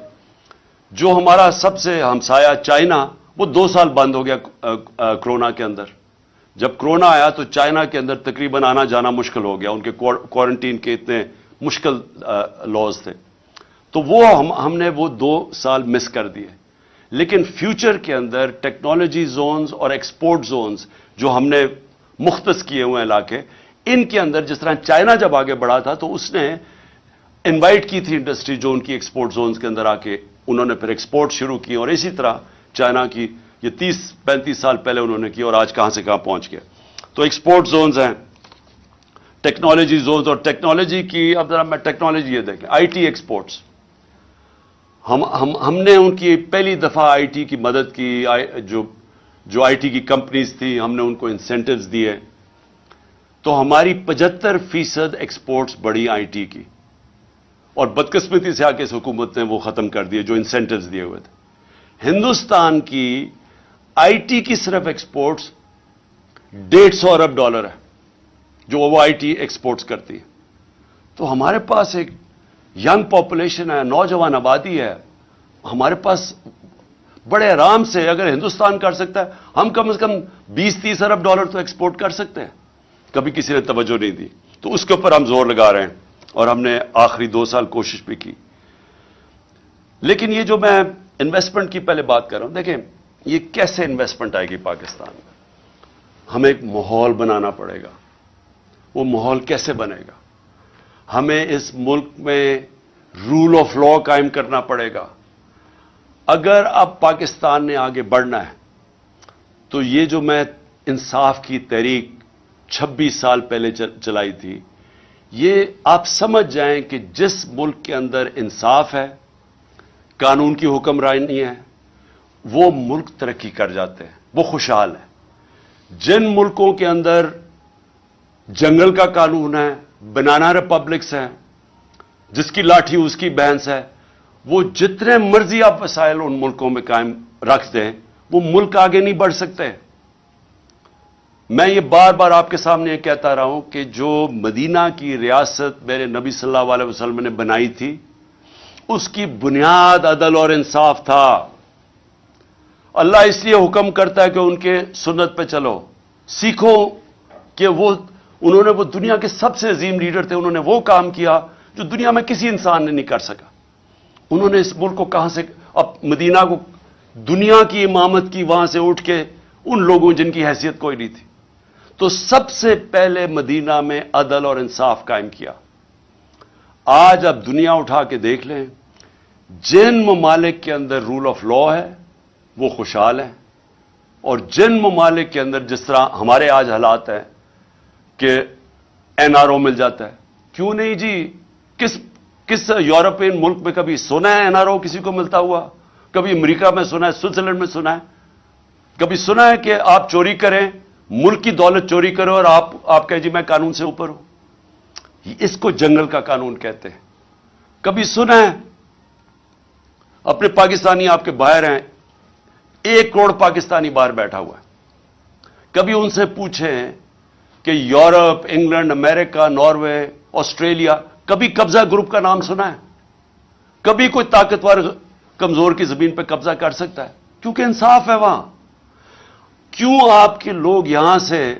جو ہمارا سب سے ہمسایا چائنا، وہ دو سال بند ہو گیا کرونا کے اندر۔ جب کرونا آیا تو چائنا کے اندر تقریباً آنا جانا مشکل ہو گیا۔ ان کے کوارنٹین کے اتنے مشکل لاز تھے۔ تو وہ ہم ہم نے وہ دو سال مس کر دیے۔ لیکن فیوچر کے اندر ٹیکنالوجی زونز اور ایکسپورٹ زونز جو ہم نے مختص کیے ہوئے علاقے، ان کے اندر جس طرح چائنا جب آگے بڑھا تھا تو اس نے انوائٹ کی تھی انڈسٹری جو ان کی ایکسپورٹ زونز کے اندر آ کے انہوں نے پھر ایکسپورٹ شروع کی اور اسی طرح چائنا کی یہ تیس پینتیس سال پہلے انہوں نے کی اور آج کہاں سے کہاں پہنچ گیا۔ تو ایکسپورٹ زونز ہیں ٹیکنالوجی زونز اور ٹیکنالوجی کی اب ذرا میں ٹیکنالوجی یہ دیکھیں آئی ٹی ایکسپورٹس ہم ہم ہم نے ان کی پہلی دفعہ آئی ٹی کی مدد کی جو جو آئی ٹی کی کمپنیز تھی، ہم نے ان کو انسینٹوز دیے۔ تو ہماری پچہتر فیصد ایکسپورٹس بڑی آئی ٹی کی۔ اور بدقسمتی سے آ کے اس حکومت نے وہ ختم کر دیے جو انسینٹوز دیے ہوئے تھے۔ ہندوستان کی آئی ٹی کی صرف ایکسپورٹس ڈیڑھ سو ارب ڈالر ہے، جو وہ آئی ٹی ایکسپورٹس کرتی ہے۔ تو ہمارے پاس ایک ینگ پاپولیشن ہے، نوجوان آبادی ہے۔ ہمارے پاس بڑے آرام سے اگر ہندوستان کر سکتا ہے، ہم کم از کم بیس تیس ارب ڈالر تو ایکسپورٹ کر سکتے ہیں۔ کبھی کسی نے توجہ نہیں دی۔ تو اس کے اوپر ہم زور لگا رہے ہیں۔ اور ہم نے آخری دو سال کوشش بھی کی۔ لیکن یہ جو میں انویسٹمنٹ کی پہلے بات کر رہا ہوں، دیکھیں، یہ کیسے انویسٹمنٹ آئے گی پاکستان؟ میں ہمیں ایک ماحول بنانا پڑے گا۔ وہ ماحول کیسے بنے گا؟ ہمیں اس ملک میں رول آف لا قائم کرنا پڑے گا۔ اگر اب پاکستان نے آگے بڑھنا ہے، تو یہ جو میں انصاف کی تحریک چھبیس سال پہلے چلائی تھی یہ آپ سمجھ جائیں کہ جس ملک کے اندر انصاف ہے، قانون کی حکمرانی ہے، وہ ملک ترقی کر جاتے ہیں، وہ خوشحال ہے جن ملکوں کے اندر جنگل کا قانون ہے، بنانا ریپبلکس ہیں، جس کی لاٹھی، اس کی بہنس ہے، وہ جتنے مرضی آپ وسائل ان ملکوں میں قائم رکھ دیں، وہ ملک آگے نہیں بڑھ سکتے۔ میں یہ بار بار آپ کے سامنے یہ کہتا رہا ہوں کہ جو مدینہ کی ریاست میرے نبی صلی اللہ علیہ وسلم نے بنائی تھی، اس کی بنیاد عدل اور انصاف تھا۔ اللہ اس لیے حکم کرتا ہے کہ ان کے سنت پہ چلو۔ سیکھو کہ وہ، انہوں نے وہ دنیا کے سب سے عظیم لیڈر تھے، انہوں نے وہ کام کیا جو دنیا میں کسی انسان نے نہیں کر سکا۔ انہوں نے اس ملک کو کہاں سے، اب مدینہ کو دنیا کی امامت کی وہاں سے اٹھ کے ان لوگوں، جن کی حیثیت کوئی نہیں تھی۔ تو سب سے پہلے مدینہ میں عدل اور انصاف قائم کیا۔ آج اب دنیا اٹھا کے دیکھ لیں، جن ممالک کے اندر رول آف لا ہے، وہ خوشحال ہیں۔ اور جن ممالک کے اندر جس طرح ہمارے آج حالات ہیں کہ این آر او مل جاتا ہے۔ کیوں نہیں جی؟ کس کس یورپین ملک میں کبھی سنا ہے این آر او کسی کو ملتا ہوا؟ کبھی امریکہ میں سنا ہے، سوئٹزرلینڈ میں سنا ہے۔ کبھی سنا ہے کہ آپ چوری کریں ملک کی دولت چوری کرو اور آپ آپ کہیں جی میں قانون سے اوپر ہوں۔ اس کو جنگل کا قانون کہتے ہیں۔ کبھی سنا ہے؟ اپنے پاکستانی آپ کے باہر ہیں۔ ایک کروڑ پاکستانی باہر بیٹھا ہوا ہے۔ کبھی ان سے پوچھیں کہ Europe, England, America, Norway, Australia, کبھی قبضہ گروپ کا نام سنا ہے۔ کبھی کوئی طاقتور کمزور کی زمین پہ قبضہ کر سکتا ہے۔ کیونکہ انصاف ہے وہاں۔ کیوں آپ کے لوگ یہاں سے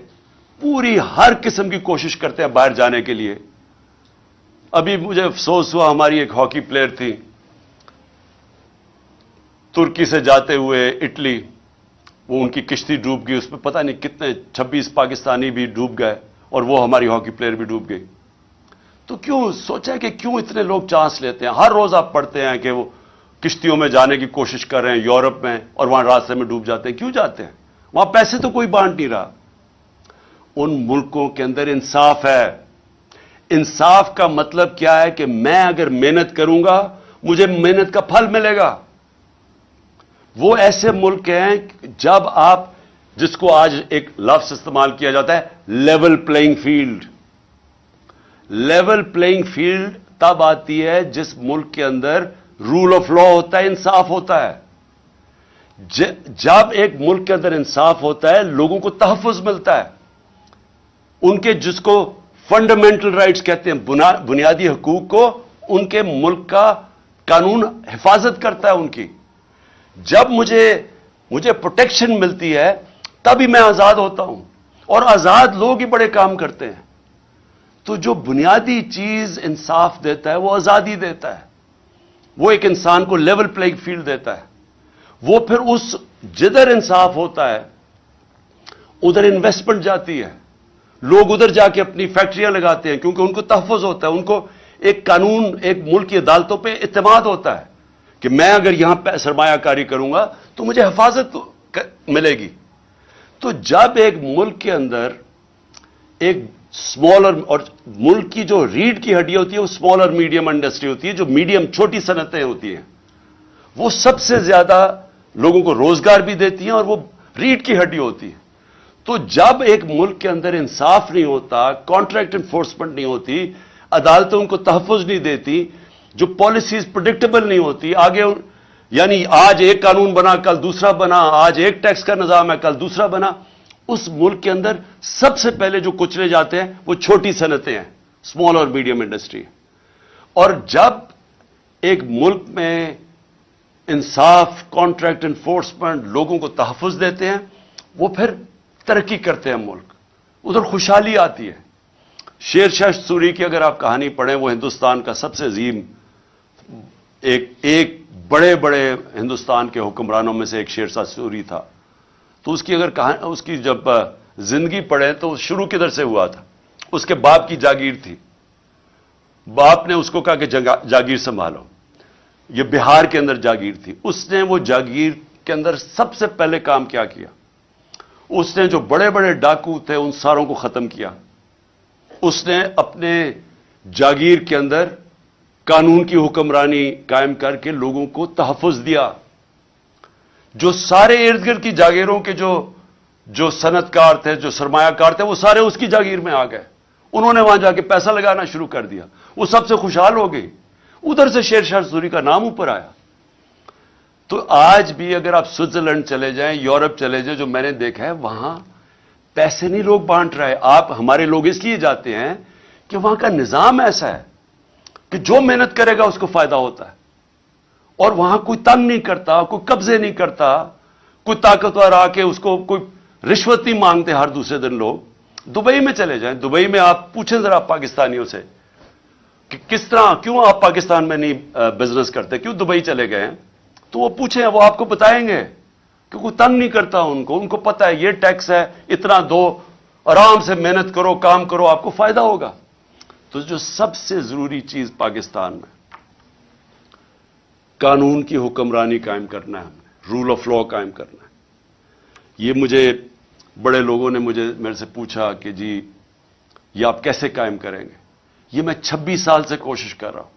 پوری ہر قسم کی کوشش کرتے ہیں باہر جانے کے لیے؟ ابھی مجھے افسوس ہوا، ہماری ایک ہاکی پلیئر تھی، ترکی سے جاتے ہوئے اٹلی، وہ ان کی کشتی ڈوب گئی، اس میں پتہ نہیں کتنے چھبیس پاکستانی بھی ڈوب گئے اور وہ ہماری ہاکی پلیئر بھی ڈوب گئی۔ تو کیوں سوچا کہ کیوں اتنے لوگ چانس لیتے ہیں؟ ہر روز آپ پڑھتے ہیں کہ وہ کشتیوں میں جانے کی کوشش کر رہے ہیں، یورپ میں اور وہاں راستے میں ڈوب جاتے ہیں، کیوں جاتے ہیں؟ وہاں پیسے تو کوئی بانٹ نہیں رہا۔ ان ملکوں کے اندر انصاف ہے۔ انصاف کا مطلب کیا ہے کہ میں اگر محنت کروں گا، مجھے محنت کا پھل ملے گا۔ وہ ایسے ملک ہیں جب آپ، جس کو آج ایک لفظ استعمال کیا جاتا ہے، level playing field. Level playing field تب آتی ہے جس ملک کے اندر رول آف لا ہوتا ہے، انصاف ہوتا ہے۔ جب ایک ملک کے اندر انصاف ہوتا ہے، لوگوں کو تحفظ ملتا ہے۔ ان کے جس کو فنڈامنٹل رائٹس کہتے ہیں بنیادی حقوق کو، ان کے ملک کا قانون حفاظت کرتا ہے ان کی۔ جب مجھے مجھے پروٹیکشن ملتی ہے، تبھی میں آزاد ہوتا ہوں۔ اور آزاد لوگ ہی بڑے کام کرتے ہیں۔ تو جو بنیادی چیز انصاف دیتا ہے، وہ آزادی دیتا ہے۔ وہ ایک انسان کو لیول پلئنگ فیلڈ دیتا ہے۔ وہ پھر اس جدھر انصاف ہوتا ہے، ادھر انویسٹمنٹ جاتی ہے۔ لوگ ادھر جا کے اپنی فیکٹریاں لگاتے ہیں، کیونکہ ان کو تحفظ ہوتا ہے، ان کو ایک قانون، ایک ملک کی عدالتوں پہ اعتماد ہوتا ہے کہ میں اگر یہاں پہ سرمایہ کاری کروں گا تو مجھے حفاظت ملے گی۔ تو جب ایک ملک کے اندر ایک اسمالر اور ملک کی جو ریڈ کی ہڈی ہوتی ہے وہ اسمال اور میڈیم انڈسٹری ہوتی ہے جو میڈیم چھوٹی صنعتیں ہوتی ہیں، وہ سب سے زیادہ لوگوں کو روزگار بھی دیتی ہیں اور وہ ریڈ کی ہڈی ہوتی ہے تو جب ایک ملک کے اندر انصاف نہیں ہوتا کانٹریکٹ انفورسمنٹ نہیں ہوتی عدالتیں ان کو تحفظ نہیں دیتی، جو پالیسیز پرڈکٹیبل نہیں ہوتی، آگے یعنی آج ایک قانون بنا، کل دوسرا بنا، آج ایک ٹیکس کا نظام ہے، کل دوسرا بنا، اس ملک کے اندر سب سے پہلے جو کچلے جاتے ہیں، وہ چھوٹی صنعتیں ہیں اسمال اور میڈیم انڈسٹری اور جب ایک ملک میں انصاف کانٹریکٹ انفورسمنٹ لوگوں کو تحفظ دیتے ہیں، وہ پھر ترقی کرتے ہیں ملک۔ ادھر خوشحالی آتی ہے۔ شیر شاہ سوری کی اگر آپ کہانی پڑھیں، وہ ہندوستان کا سب سے عظیم، ایک ایک بڑے بڑے ہندوستان کے حکمرانوں میں سے ایک شیر شاہ سوری تھا۔ تو اس کی اگر اس کی جب زندگی پڑھیں تو شروع کدھر سے ہوا تھا؟ اس کے باپ کی جاگیر تھی۔ باپ نے اس کو کہا کہ جاگیر سنبھالو۔ یہ بہار کے اندر جاگیر تھی۔ اس نے وہ جاگیر کے اندر سب سے پہلے کام کیا کیا۔ اس نے جو بڑے بڑے ڈاکو تھے ان ساروں کو ختم کیا۔ اس نے اپنے جاگیر کے اندر قانون کی حکمرانی قائم کر کے لوگوں کو تحفظ دیا۔ جو سارے ارد گرد کی جاگیروں کے جو جو صنعت کار تھے، جو سرمایہ کار تھے، وہ سارے اس کی جاگیر میں آ گئے۔ انہوں نے وہاں جا کے پیسہ لگانا شروع کر دیا۔ وہ سب سے خوشحال ہو گئی ادھر سے شیر شاہ سوری کا نام اوپر آیا۔ تو آج بھی اگر آپ سوئٹزرلینڈ چلے جائیں، یورپ چلے جائیں، جو میں نے دیکھا ہے، وہاں پیسے نہیں لوگ بانٹ رہے۔ آپ، ہمارے لوگ اس لیے جاتے ہیں کہ وہاں کا نظام ایسا ہے کہ جو محنت کرے گا، اس کو فائدہ ہوتا ہے۔ اور وہاں کوئی تنگ نہیں کرتا، کوئی قبضے نہیں کرتا، کوئی طاقتور آ کے اس کو کوئی رشوت نہیں مانگتے ہر دوسرے دن لوگ۔ دبئی میں چلے جائیں۔ دبئی میں آپ پوچھیں ذرا پاکستانیوں سے۔ کہ کس طرح کیوں آپ پاکستان میں نہیں بزنس کرتے؟ کیوں دبئی چلے گئے ہیں؟ تو وہ پوچھیں، وہ آپ کو بتائیں گے کہ کوئی تنگ نہیں کرتا ان کو ان کو پتا ہے یہ ٹیکس ہے، اتنا دو، آرام سے محنت کرو، کام کرو، آپ کو فائدہ ہوگا۔ تو جو سب سے ضروری چیز پاکستان میں، قانون کی حکمرانی قائم کرنا ہے ہمیں رول آف لا قائم کرنا ہے۔ یہ مجھے، بڑے لوگوں نے مجھے، میرے سے پوچھا کہ جی یہ آپ کیسے قائم کریں گے؟ یہ میں چھبیس سال سے کوشش کر رہا ہوں۔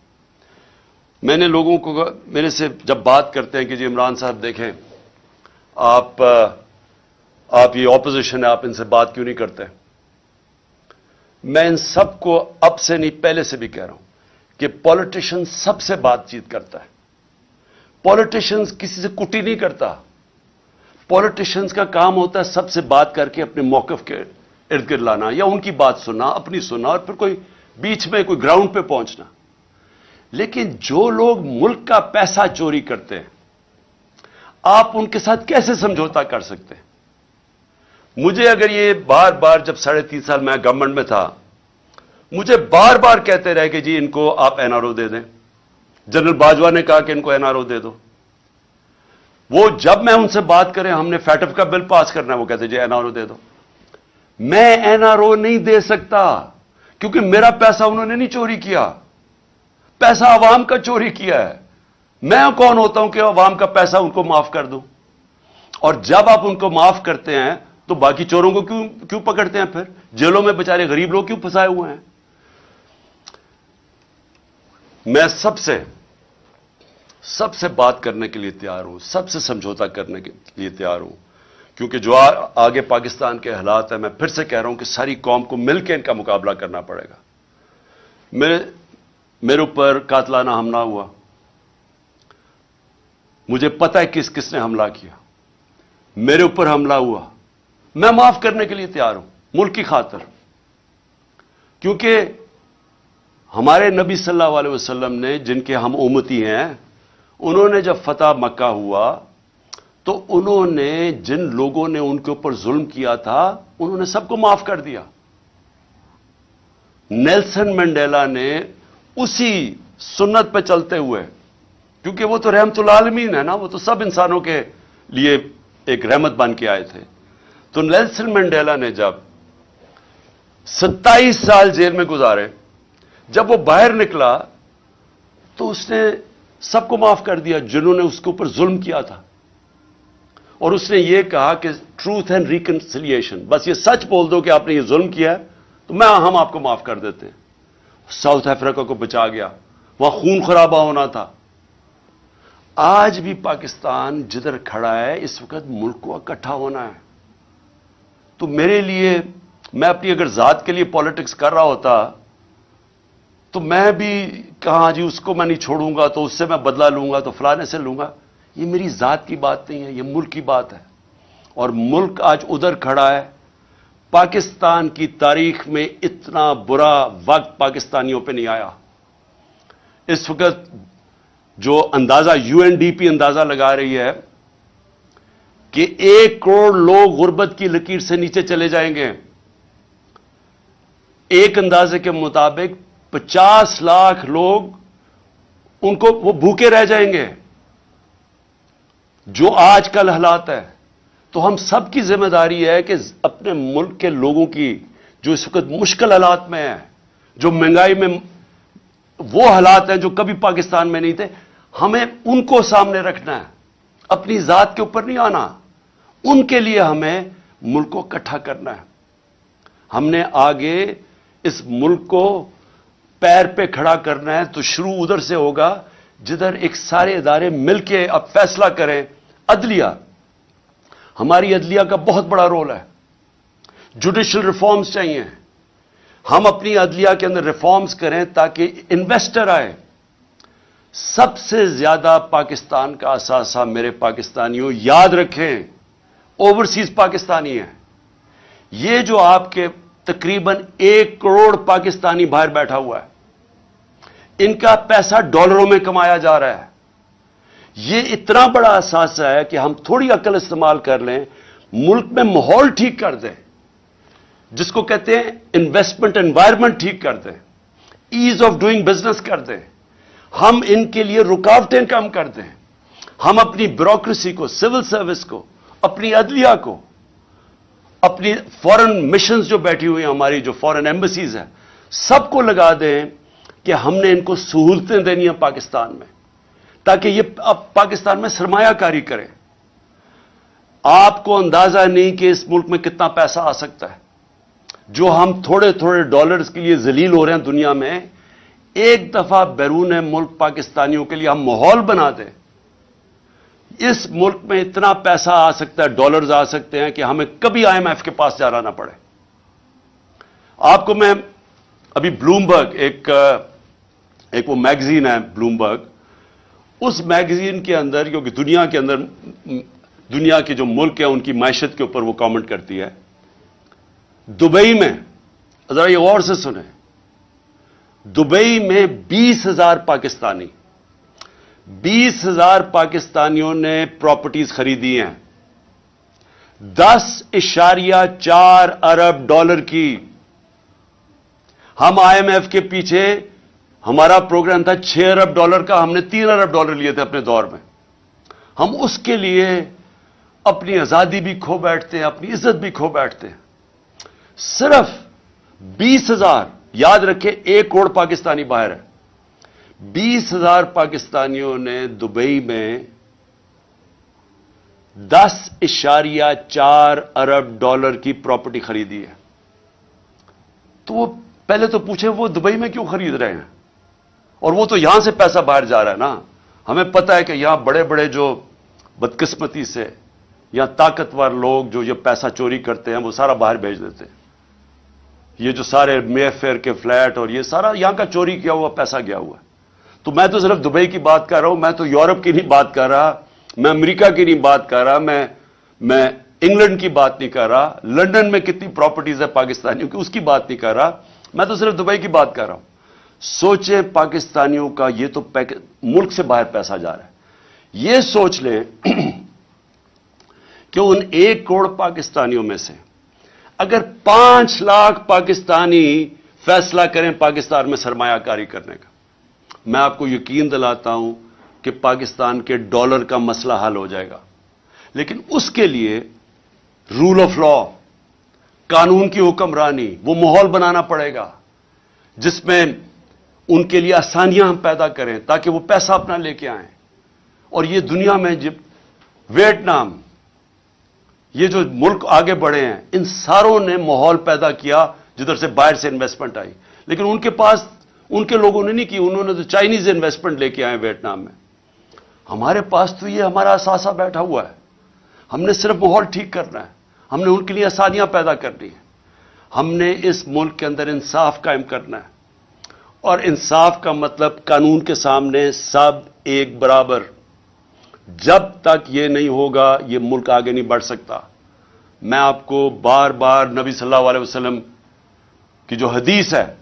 میں نے لوگوں کو میرے سے جب بات کرتے ہیں کہ جی عمران صاحب دیکھیں، آپ آپ یہ اپوزیشن ہے آپ ان سے بات کیوں نہیں کرتے؟ میں ان سب کو اب سے نہیں، پہلے سے بھی کہہ رہا ہوں کہ پالیٹیشن سب سے بات چیت کرتا ہے۔ پالیٹیشنز کسی سے کٹی نہیں کرتا۔ پولیٹیشنز کا کام ہوتا ہے سب سے بات کر کے اپنے موقف کے ارد گرد لانا یا ان کی بات سننا، اپنی سننا اور پھر کوئی بیچ میں کوئی گراؤنڈ پہ پہنچنا۔ لیکن جو لوگ ملک کا پیسہ چوری کرتے ہیں، آپ ان کے ساتھ کیسے سمجھوتا کر سکتے ہیں؟ مجھے اگر یہ بار بار جب ساڑھے تین سال میں گورنمنٹ میں تھا، مجھے بار بار کہتے رہے کہ جی ان کو آپ این آر او دے دیں۔ جنرل باجوا نے کہا کہ ان کو این آر او دے دو۔ وہ جب میں ان سے بات کریں ہم نے فیٹف کا بل پاس کرنا ہے وہ کہتے جی این آر او دے دو۔ میں این آر او نہیں دے سکتا۔ کیونکہ میرا پیسہ انہوں نے نہیں چوری کیا۔ پیسہ عوام کا چوری کیا ہے۔ میں کون ہوتا ہوں کہ عوام کا پیسہ ان کو معاف کر دوں؟ اور جب آپ ان کو معاف کرتے ہیں تو باقی چوروں کو کیوں کیوں پکڑتے ہیں پھر؟ جیلوں میں بےچارے غریب لوگ کیوں پھنسائے ہوئے ہیں؟ میں سب سے سب سے بات کرنے کے لیے تیار ہوں، سب سے سمجھوتا کرنے کے لیے تیار ہوں۔ کیونکہ جو آگے پاکستان کے حالات ہیں، میں پھر سے کہہ رہا ہوں کہ ساری قوم کو مل کے ان کا مقابلہ کرنا پڑے گا۔ میرے میرے اوپر قاتلانہ حملہ ہوا۔ مجھے پتا ہے کس کس نے حملہ کیا۔ میرے اوپر حملہ ہوا۔ میں معاف کرنے کے لیے تیار ہوں، ملک کی خاطر۔ کیونکہ ہمارے نبی صلی اللہ علیہ وسلم نے جن کے ہم امتی ہیں، انہوں نے جب فتح مکہ ہوا تو انہوں نے جن لوگوں نے ان کے اوپر ظلم کیا تھا، انہوں نے سب کو معاف کر دیا۔ نیلسن منڈیلا نے اسی سنت پہ چلتے ہوئے، کیونکہ وہ تو رحمت العالمین ہے نا، وہ تو سب انسانوں کے لیے ایک رحمت بن کے آئے تھے۔ تو نیلسن منڈیلا نے جب ستائیس سال جیل میں گزارے، جب وہ باہر نکلا، تو اس نے سب کو معاف کر دیا، جنہوں نے اس کے اوپر ظلم کیا تھا۔ اور اس نے یہ کہا کہ ٹروتھ اینڈ ریکنسلیشن بس یہ سچ بول دو کہ آپ نے یہ ظلم کیا ہے، تو میں، ہم آپ کو معاف کر دیتے ہیں۔ ساؤتھ افریقہ کو بچا گیا۔ وہاں خون خرابہ ہونا تھا۔ آج بھی پاکستان جدھر کھڑا ہے، اس وقت ملک کو اکٹھا ہونا ہے۔ تو میرے لیے، میں اپنی اگر ذات کے لیے پالیٹکس کر رہا ہوتا، تو میں بھی کہاں جی اس کو میں نہیں چھوڑوں گا، تو اس سے میں بدلا لوں گا، تو فلانے سے لوں گا۔ یہ میری ذات کی بات نہیں ہے، یہ ملک کی بات ہے۔ اور ملک آج ادھر کھڑا ہے۔ پاکستان کی تاریخ میں اتنا برا وقت پاکستانیوں پہ نہیں آیا۔ اس وقت جو اندازہ یو این ڈی پی اندازہ لگا رہی ہے کہ ایک کروڑ لوگ غربت کی لکیر سے نیچے چلے جائیں گے۔ ایک اندازے کے مطابق پچاس لاکھ لوگ ان کو وہ بھوکے رہ جائیں گے۔ جو آج کل حالات ہے تو ہم سب کی ذمہ داری ہے کہ اپنے ملک کے لوگوں کی جو اس وقت مشکل حالات میں ہیں، جو مہنگائی میں وہ حالات ہیں جو کبھی پاکستان میں نہیں تھے، ہمیں ان کو سامنے رکھنا ہے، اپنی ذات کے اوپر نہیں آنا، ان کے لیے ہمیں ملک کو اکٹھا کرنا ہے۔ ہم نے آگے اس ملک کو پیر پہ کھڑا کرنا ہے تو شروع ادھر سے ہوگا، جدھر ایک سارے ادارے مل کے اب فیصلہ کریں۔ عدلیہ۔ ہماری عدلیہ کا بہت بڑا رول ہے۔ جوڈیشل ریفارمز چاہیے۔ ہم اپنی عدلیہ کے اندر ریفارمز کریں تاکہ انویسٹر آئے۔ سب سے زیادہ پاکستان کا اثاثہ میرے پاکستانیوں یاد رکھیں، اوورسیز پاکستانی ہیں۔ یہ جو آپ کے تقریباً ایک کروڑ پاکستانی باہر بیٹھا ہوا ہے، ان کا پیسہ ڈالروں میں کمایا جا رہا ہے۔ یہ اتنا بڑا احساس ہے کہ ہم تھوڑی عقل استعمال کر لیں، ملک میں ماحول ٹھیک کر دیں، جس کو کہتے ہیں انویسٹمنٹ انوائرمنٹ ٹھیک کر دیں ایز آف ڈوئنگ بزنس کر دیں۔ ہم ان کے لیے رکاوٹیں کم کر دیں۔ ہم اپنی بیوروکریسی کو سول سروس کو، اپنی عدلیہ کو، اپنی فورن مشنز جو بیٹھی ہوئی ہیں ہماری، جو فورن ایمبسیز ہیں، سب کو لگا دیں کہ ہم نے ان کو سہولتیں دینی ہیں پاکستان میں۔ تاکہ یہ اب پاکستان میں سرمایہ کاری کریں آپ کو اندازہ نہیں کہ اس ملک میں کتنا پیسہ آ سکتا ہے۔ جو ہم تھوڑے تھوڑے ڈالرز کے لیے ذلیل ہو رہے ہیں دنیا میں، ایک دفعہ بیرون ملک پاکستانیوں کے لیے ہم ماحول بنا دیں۔ اس ملک میں اتنا پیسہ آ سکتا ہے، ڈالرز آ سکتے ہیں کہ ہمیں کبھی آئی ایم ایف کے پاس جانا نہ پڑے۔ آپ کو میں ابھی بلومبرگ ایک ایک وہ میگزین ہے بلومبرگ۔ اس میگزین کے اندر، کیونکہ دنیا کے اندر، دنیا کے جو ملک ہیں، ان کی معیشت کے اوپر وہ کامنٹ کرتی ہے۔ دبئی میں، ذرا یہ غور سے سنیں۔ دبئی میں بیس ہزار پاکستانی، بیس ہزار پاکستانیوں نے پراپرٹیز خریدی ہیں۔ دس اشاریہ چار ارب ڈالر کی۔ ہم آئی ایم ایف کے پیچھے ہمارا پروگرام تھا چھ ارب ڈالر کا، ہم نے تین ارب ڈالر لیے تھے اپنے دور میں۔ ہم اس کے لیے اپنی آزادی بھی کھو بیٹھتے ہیں، اپنی عزت بھی کھو بیٹھتے ہیں۔ صرف بیس ہزار، یاد رکھے ایک کروڑ پاکستانی باہر ہے۔ بیس ہزار پاکستانیوں نے دبئی میں دس اشاریہ چار ارب ڈالر کی پراپرٹی خریدی ہے۔ تو وہ پہلے تو پوچھے وہ دبئی میں کیوں خرید رہے ہیں؟ اور وہ تو یہاں سے پیسہ باہر جا رہا ہے نا۔ ہمیں پتا ہے کہ یہاں بڑے بڑے جو بدقسمتی سے یا طاقتور لوگ جو یہ پیسہ چوری کرتے ہیں، وہ سارا باہر بھیج دیتے ہیں۔ یہ جو سارے مے فیئر کے فلیٹ اور یہ سارا یہاں کا چوری کیا ہوا، پیسہ گیا ہوا۔ ہے تو میں تو صرف دبئی کی بات کر رہا ہوں، میں تو یورپ کی نہیں بات کر رہا، میں امریکہ کی نہیں بات کر رہا، میں میں انگلینڈ کی بات نہیں کر رہا۔ لنڈن میں کتنی پراپرٹیز ہے پاکستانیوں کی، اس کی بات نہیں کر رہا۔ میں تو صرف دبئی کی بات کر رہا ہوں۔ سوچیں پاکستانیوں کا یہ تو ملک سے باہر پیسہ جا رہا ہے۔ یہ سوچ لیں کہ ان ایک کروڑ پاکستانیوں میں سے اگر پانچ لاکھ پاکستانی فیصلہ کریں پاکستان میں سرمایہ کاری کرنے کا۔ میں آپ کو یقین دلاتا ہوں کہ پاکستان کے ڈالر کا مسئلہ حل ہو جائے گا۔ لیکن اس کے لیے رول آف لا قانون کی حکمرانی، وہ ماحول بنانا پڑے گا، جس میں ان کے لیے آسانیاں ہم پیدا کریں تاکہ وہ پیسہ اپنا لے کے آئیں۔ اور یہ دنیا میں جب ویٹنام، یہ جو ملک آگے بڑھے ہیں، ان ساروں نے ماحول پیدا کیا جدھر سے باہر سے انویسٹمنٹ آئی۔ لیکن ان کے پاس ان کے لوگوں نے نہیں کی، انہوں نے تو چائنیز انویسٹمنٹ لے کے آئے ویٹنام میں۔ ہمارے پاس تو یہ ہمارا اثاثہ بیٹھا ہوا ہے۔ ہم نے صرف ماحول ٹھیک کرنا ہے۔ ہم نے ان کے لیے آسانیاں پیدا کرنی ہیں۔ ہم نے اس ملک کے اندر انصاف قائم کرنا ہے۔ اور انصاف کا مطلب قانون کے سامنے سب ایک برابر۔ جب تک یہ نہیں ہوگا، یہ ملک آگے نہیں بڑھ سکتا۔ میں آپ کو بار بار نبی صلی اللہ علیہ وسلم کی جو حدیث ہے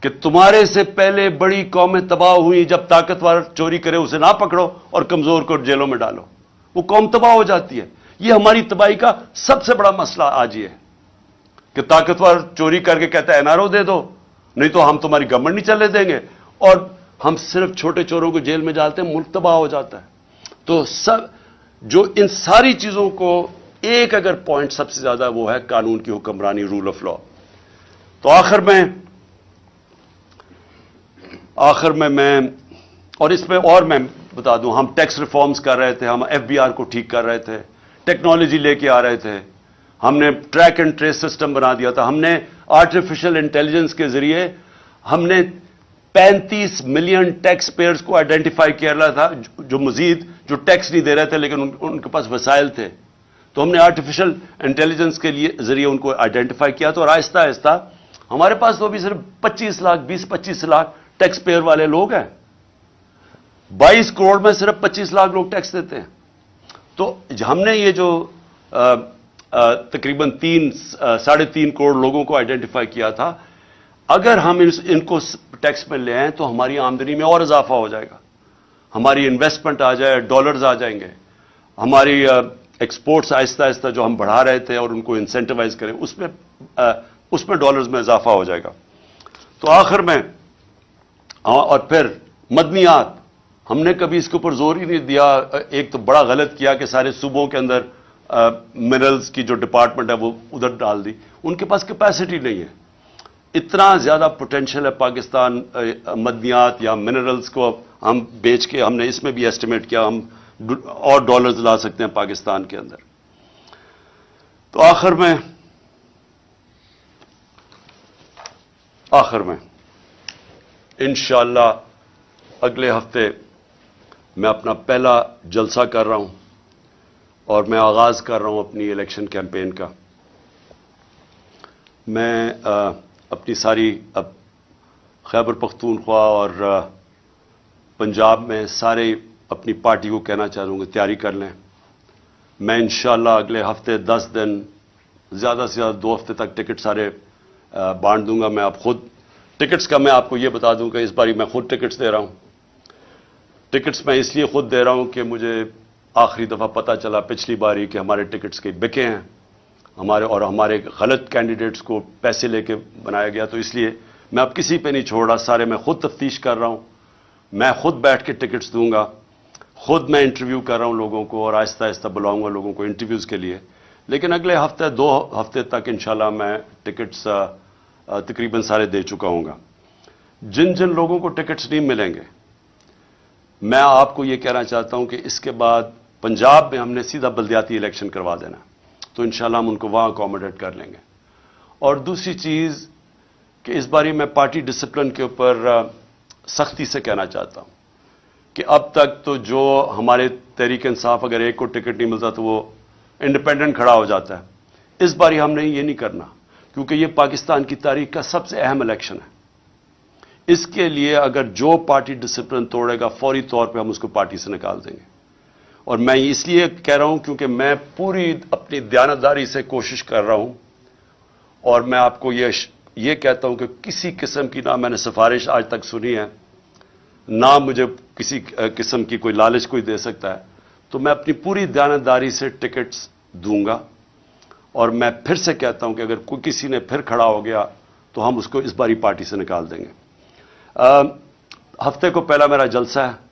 کہ تمہارے سے پہلے بڑی قومیں تباہ ہوئی جب طاقتور چوری کرے، اسے نہ پکڑو اور کمزور کو جیلوں میں ڈالو۔ وہ قوم تباہ ہو جاتی ہے۔ یہ ہماری تباہی کا سب سے بڑا مسئلہ آج یہ ہے کہ طاقتور چوری کر کے کہتا ہے این آر او دے دو۔ نہیں تو ہم تمہاری گورنمنٹ نہیں چلے دیں گے۔ اور ہم صرف چھوٹے چوروں کو جیل میں ڈالتے ہیں، ملک تباہ ہو جاتا ہے۔ تو سب، جو ان ساری چیزوں کو ایک اگر پوائنٹ سب سے زیادہ وہ ہے، قانون کی حکمرانی رول آف لا تو آخر میں آخر میں میں، اور اس میں اور میں بتا دوں، ہم ٹیکس ریفارمز کر رہے تھے، ہم ایف بی آر کو ٹھیک کر رہے تھے ٹیکنالوجی لے کے آ رہے تھے۔ ہم نے ٹریک اینڈ ٹریس سسٹم بنا دیا تھا۔ ہم نے آرٹیفیشل انٹیلیجنس کے ذریعے ہم نے پینتیس ملین ٹیکس پیئرز کو آئیڈینٹیفائی کیا رہا تھا، جو مزید، جو ٹیکس نہیں دے رہے تھے، لیکن ان کے پاس وسائل تھے۔ تو ہم نے آرٹیفیشل انٹیلیجنس کے لیے ذریعے ان کو آئیڈینٹیفائی کیا۔ تو اور آہستہ آہستہ ہمارے پاس تو ابھی صرف پچیس لاکھ، بیس، پچیس لاکھ ٹیکس پیئر والے لوگ ہیں۔ بائیس کروڑ میں صرف پچیس لاکھ لوگ ٹیکس دیتے ہیں۔ تو ہم نے یہ جو تقریباً تین ساڑھے تین کروڑ لوگوں کو آئیڈینٹیفائی کیا تھا۔ اگر ہم ان کو ٹیکس میں لے آئیں تو ہماری آمدنی میں اور اضافہ ہو جائے گا۔ ہماری انویسٹمنٹ آ جائے ڈالرز آ جائیں گے۔ ہماری ایکسپورٹس آہستہ آہستہ جو ہم بڑھا رہے تھے اور ان کو انسینٹیوائز کریں، اس میں اس میں ڈالرز میں اضافہ ہو جائے گا۔ تو آخر میں اور پھر مدنیات، ہم نے کبھی اس کے اوپر زور ہی نہیں دیا۔ ایک تو بڑا غلط کیا کہ سارے صوبوں کے اندر منرلز کی جو ڈپارٹمنٹ ہے وہ ادھر ڈال دی۔ ان کے پاس کیپیسٹی نہیں ہے۔ اتنا زیادہ پوٹینشیل ہے پاکستان مدنیات یا منرلز کو ہم بیچ کے ہم نے اس میں بھی ایسٹیمیٹ کیا، ہم اور ڈالرز لا سکتے ہیں پاکستان کے اندر۔ تو آخر میں آخر میں، انشاءاللہ اگلے ہفتے میں اپنا پہلا جلسہ کر رہا ہوں۔ اور میں آغاز کر رہا ہوں اپنی الیکشن کیمپین کا۔ میں اپنی ساری، اب خیبر پختونخوا اور پنجاب میں سارے اپنی پارٹی کو کہنا چاہوں گا تیاری کر لیں۔ میں انشاءاللہ اگلے ہفتے دس دن، زیادہ سے زیادہ دو ہفتے تک ٹکٹ سارے بانٹ دوں گا۔ میں آپ خود، ٹکٹس کا میں آپ کو یہ بتا دوں کہ اس باری میں خود ٹکٹس دے رہا ہوں۔ ٹکٹس میں اس لیے خود دے رہا ہوں کہ مجھے آخری دفعہ پتہ چلا پچھلی باری کہ ہمارے ٹکٹس کے بکے ہیں۔ ہمارے اور ہمارے غلط کینڈیڈیٹس کو پیسے لے کے بنایا گیا۔ تو اس لیے میں اب کسی پہ نہیں چھوڑ رہا، سارے میں خود تفتیش کر رہا ہوں۔ میں خود بیٹھ کے ٹکٹس دوں گا۔ خود میں انٹرویو کر رہا ہوں لوگوں کو اور آہستہ آہستہ بلاؤں گا لوگوں کو انٹرویوز کے لیے۔ لیکن اگلے ہفتے، دو ہفتے تک انشاءاللہ میں ٹکٹس تقریباً سارے دے چکا ہوں گا۔ جن جن لوگوں کو ٹکٹس نہیں ملیں گے، میں آپ کو یہ کہنا چاہتا ہوں کہ اس کے بعد پنجاب میں ہم نے سیدھا بلدیاتی الیکشن کروا دینا تو انشاءاللہ ہم ان کو وہاں اکوموڈیٹ کر لیں گے۔ اور دوسری چیز کہ اس باری میں پارٹی ڈسپلن کے اوپر سختی سے کہنا چاہتا ہوں کہ اب تک تو جو ہمارے تحریک انصاف اگر ایک کو ٹکٹ نہیں ملتا تو وہ انڈیپینڈنٹ کھڑا ہو جاتا ہے۔ اس باری ہم نے یہ نہیں کرنا، کیونکہ یہ پاکستان کی تاریخ کا سب سے اہم الیکشن ہے۔ اس کے لیے اگر جو پارٹی ڈسپلن توڑے گا، فوری طور پہ ہم اس کو پارٹی سے نکال دیں گے۔ اور میں اس لیے کہہ رہا ہوں کیونکہ میں پوری اپنی دیانتداری سے کوشش کر رہا ہوں اور میں آپ کو یہ یہ کہتا ہوں کہ کسی قسم کی نہ میں نے سفارش آج تک سنی ہے، نہ مجھے کسی قسم کی کوئی لالچ کوئی دے سکتا ہے، تو میں اپنی پوری دیانتداری سے ٹکٹس دوں گا اور میں پھر سے کہتا ہوں کہ اگر کوئی کسی نے پھر کھڑا ہو گیا تو ہم اس کو اس باری پارٹی سے نکال دیں گے۔ ہفتے کو پہلا میرا جلسہ ہے۔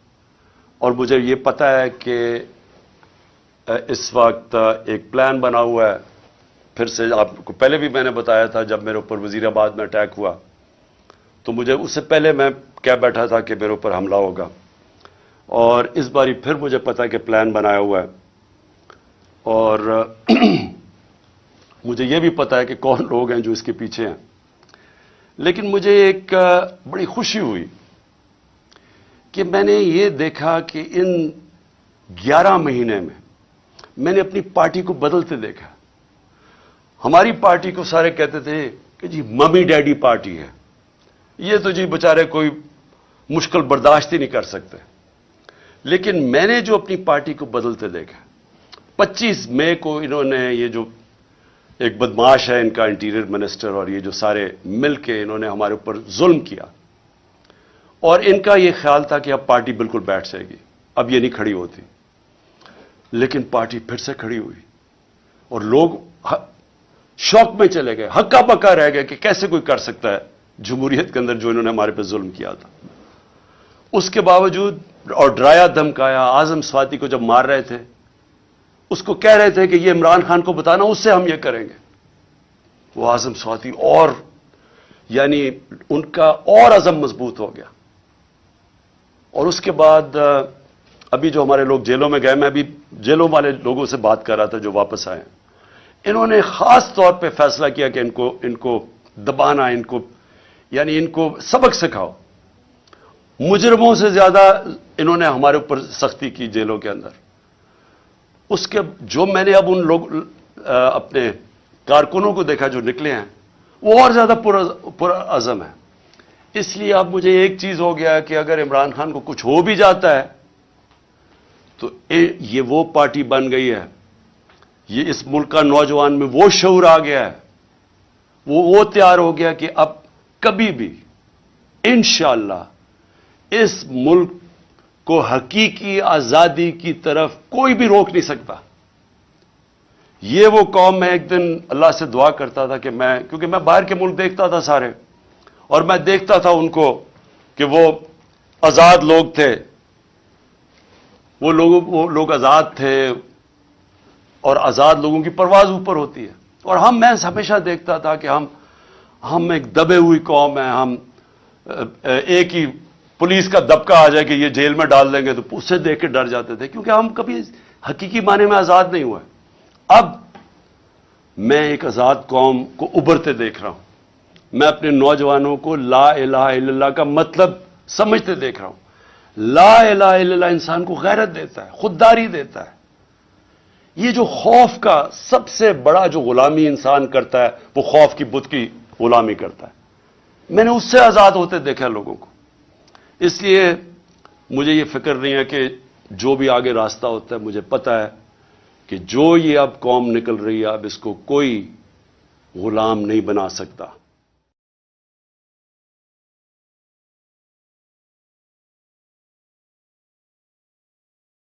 اور مجھے یہ پتا ہے کہ اس وقت ایک پلان بنا ہوا ہے۔ پھر سے آپ کو پہلے بھی میں نے بتایا تھا جب میرے اوپر وزیر آباد میں اٹیک ہوا۔ تو مجھے اس سے پہلے میں کیا بیٹھا تھا کہ میرے اوپر حملہ ہوگا۔ اور اس باری پھر مجھے پتا کہ پلان بنایا ہوا ہے۔ اور مجھے یہ بھی پتا ہے کہ کون لوگ ہیں جو اس کے پیچھے ہیں۔ لیکن مجھے ایک بڑی خوشی ہوئی۔ کہ میں نے یہ دیکھا کہ ان گیارہ مہینے میں میں نے اپنی پارٹی کو بدلتے دیکھا۔ ہماری پارٹی کو سارے کہتے تھے کہ جی ممی ڈیڈی پارٹی ہے۔ یہ تو جی بچارے کوئی مشکل برداشت ہی نہیں کر سکتے۔ لیکن میں نے جو اپنی پارٹی کو بدلتے دیکھا۔ پچیس مئی کو انہوں نے یہ جو ایک بدماش ہے ان کا انٹیریئر منسٹر اور یہ جو سارے مل کے انہوں نے ہمارے اوپر ظلم کیا۔ اور ان کا یہ خیال تھا کہ اب پارٹی بالکل بیٹھ جائے گی۔ اب یہ نہیں کھڑی ہوتی۔ لیکن پارٹی پھر سے کھڑی ہوئی۔ اور لوگ شوق میں چلے گئے۔ ہکا پکا رہ گئے کہ کیسے کوئی کر سکتا ہے۔ جمہوریت کے اندر جو انہوں نے ہمارے پہ ظلم کیا تھا۔ اس کے باوجود اور ڈرایا، دھمکایا آزم سواتی کو جب مار رہے تھے، اس کو کہہ رہے تھے کہ یہ عمران خان کو بتانا، اس سے ہم یہ کریں گے۔ وہ آزم سواتی اور یعنی ان کا اور عزم مضبوط ہو گیا۔ اور اس کے بعد ابھی جو ہمارے لوگ جیلوں میں گئے، میں ابھی جیلوں والے لوگوں سے بات کر رہا تھا جو واپس آئے انہوں نے خاص طور پہ فیصلہ کیا کہ ان کو ان کو دبانا، ان کو یعنی ان کو سبق سکھاؤ۔ مجرموں سے زیادہ انہوں نے ہمارے اوپر سختی کی جیلوں کے اندر۔ اس کے، جو میں نے اب ان لوگ اپنے کارکنوں کو دیکھا جو نکلے ہیں، وہ اور زیادہ پر عزم ہے اس لیے اب مجھے ایک چیز ہو گیا کہ اگر عمران خان کو کچھ ہو بھی جاتا ہے، تو یہ وہ پارٹی بن گئی ہے۔ یہ اس ملک کا نوجوان میں وہ شعور آ گیا ہے۔ وہ وہ تیار ہو گیا کہ اب کبھی بھی انشاءاللہ اس ملک کو حقیقی آزادی کی طرف کوئی بھی روک نہیں سکتا۔ یہ وہ قوم میں ایک دن اللہ سے دعا کرتا تھا کہ میں، کیونکہ میں باہر کے ملک دیکھتا تھا سارے۔ اور میں دیکھتا تھا ان کو کہ وہ آزاد لوگ تھے۔ وہ لوگ وہ لوگ آزاد تھے اور آزاد لوگوں کی پرواز اوپر ہوتی ہے۔ اور ہم، میں ہمیشہ دیکھتا تھا کہ ہم ہم ایک دبے ہوئی قوم ہیں۔ ہم، ایک ہی پولیس کا دبکا آ جائے کہ یہ جیل میں ڈال دیں گے تو اس سے دیکھ کے ڈر جاتے تھے۔ کیونکہ ہم کبھی حقیقی معنی میں آزاد نہیں ہوئے۔ اب میں ایک آزاد قوم کو ابھرتے دیکھ رہا ہوں۔ میں اپنے نوجوانوں کو لا الہ الا اللہ کا مطلب سمجھتے دیکھ رہا ہوں۔ لا الہ الا اللہ انسان کو غیرت دیتا ہے، خودداری دیتا ہے۔ یہ جو خوف کا سب سے بڑا جو غلامی انسان کرتا ہے، وہ خوف کی بت کی غلامی کرتا ہے۔ میں نے اس سے آزاد ہوتے دیکھا لوگوں کو۔ اس لیے مجھے یہ فکر نہیں ہے کہ جو بھی آگے راستہ ہوتا ہے، مجھے پتا ہے کہ جو یہ اب قوم نکل رہی ہے، اب اس کو کوئی غلام نہیں بنا سکتا۔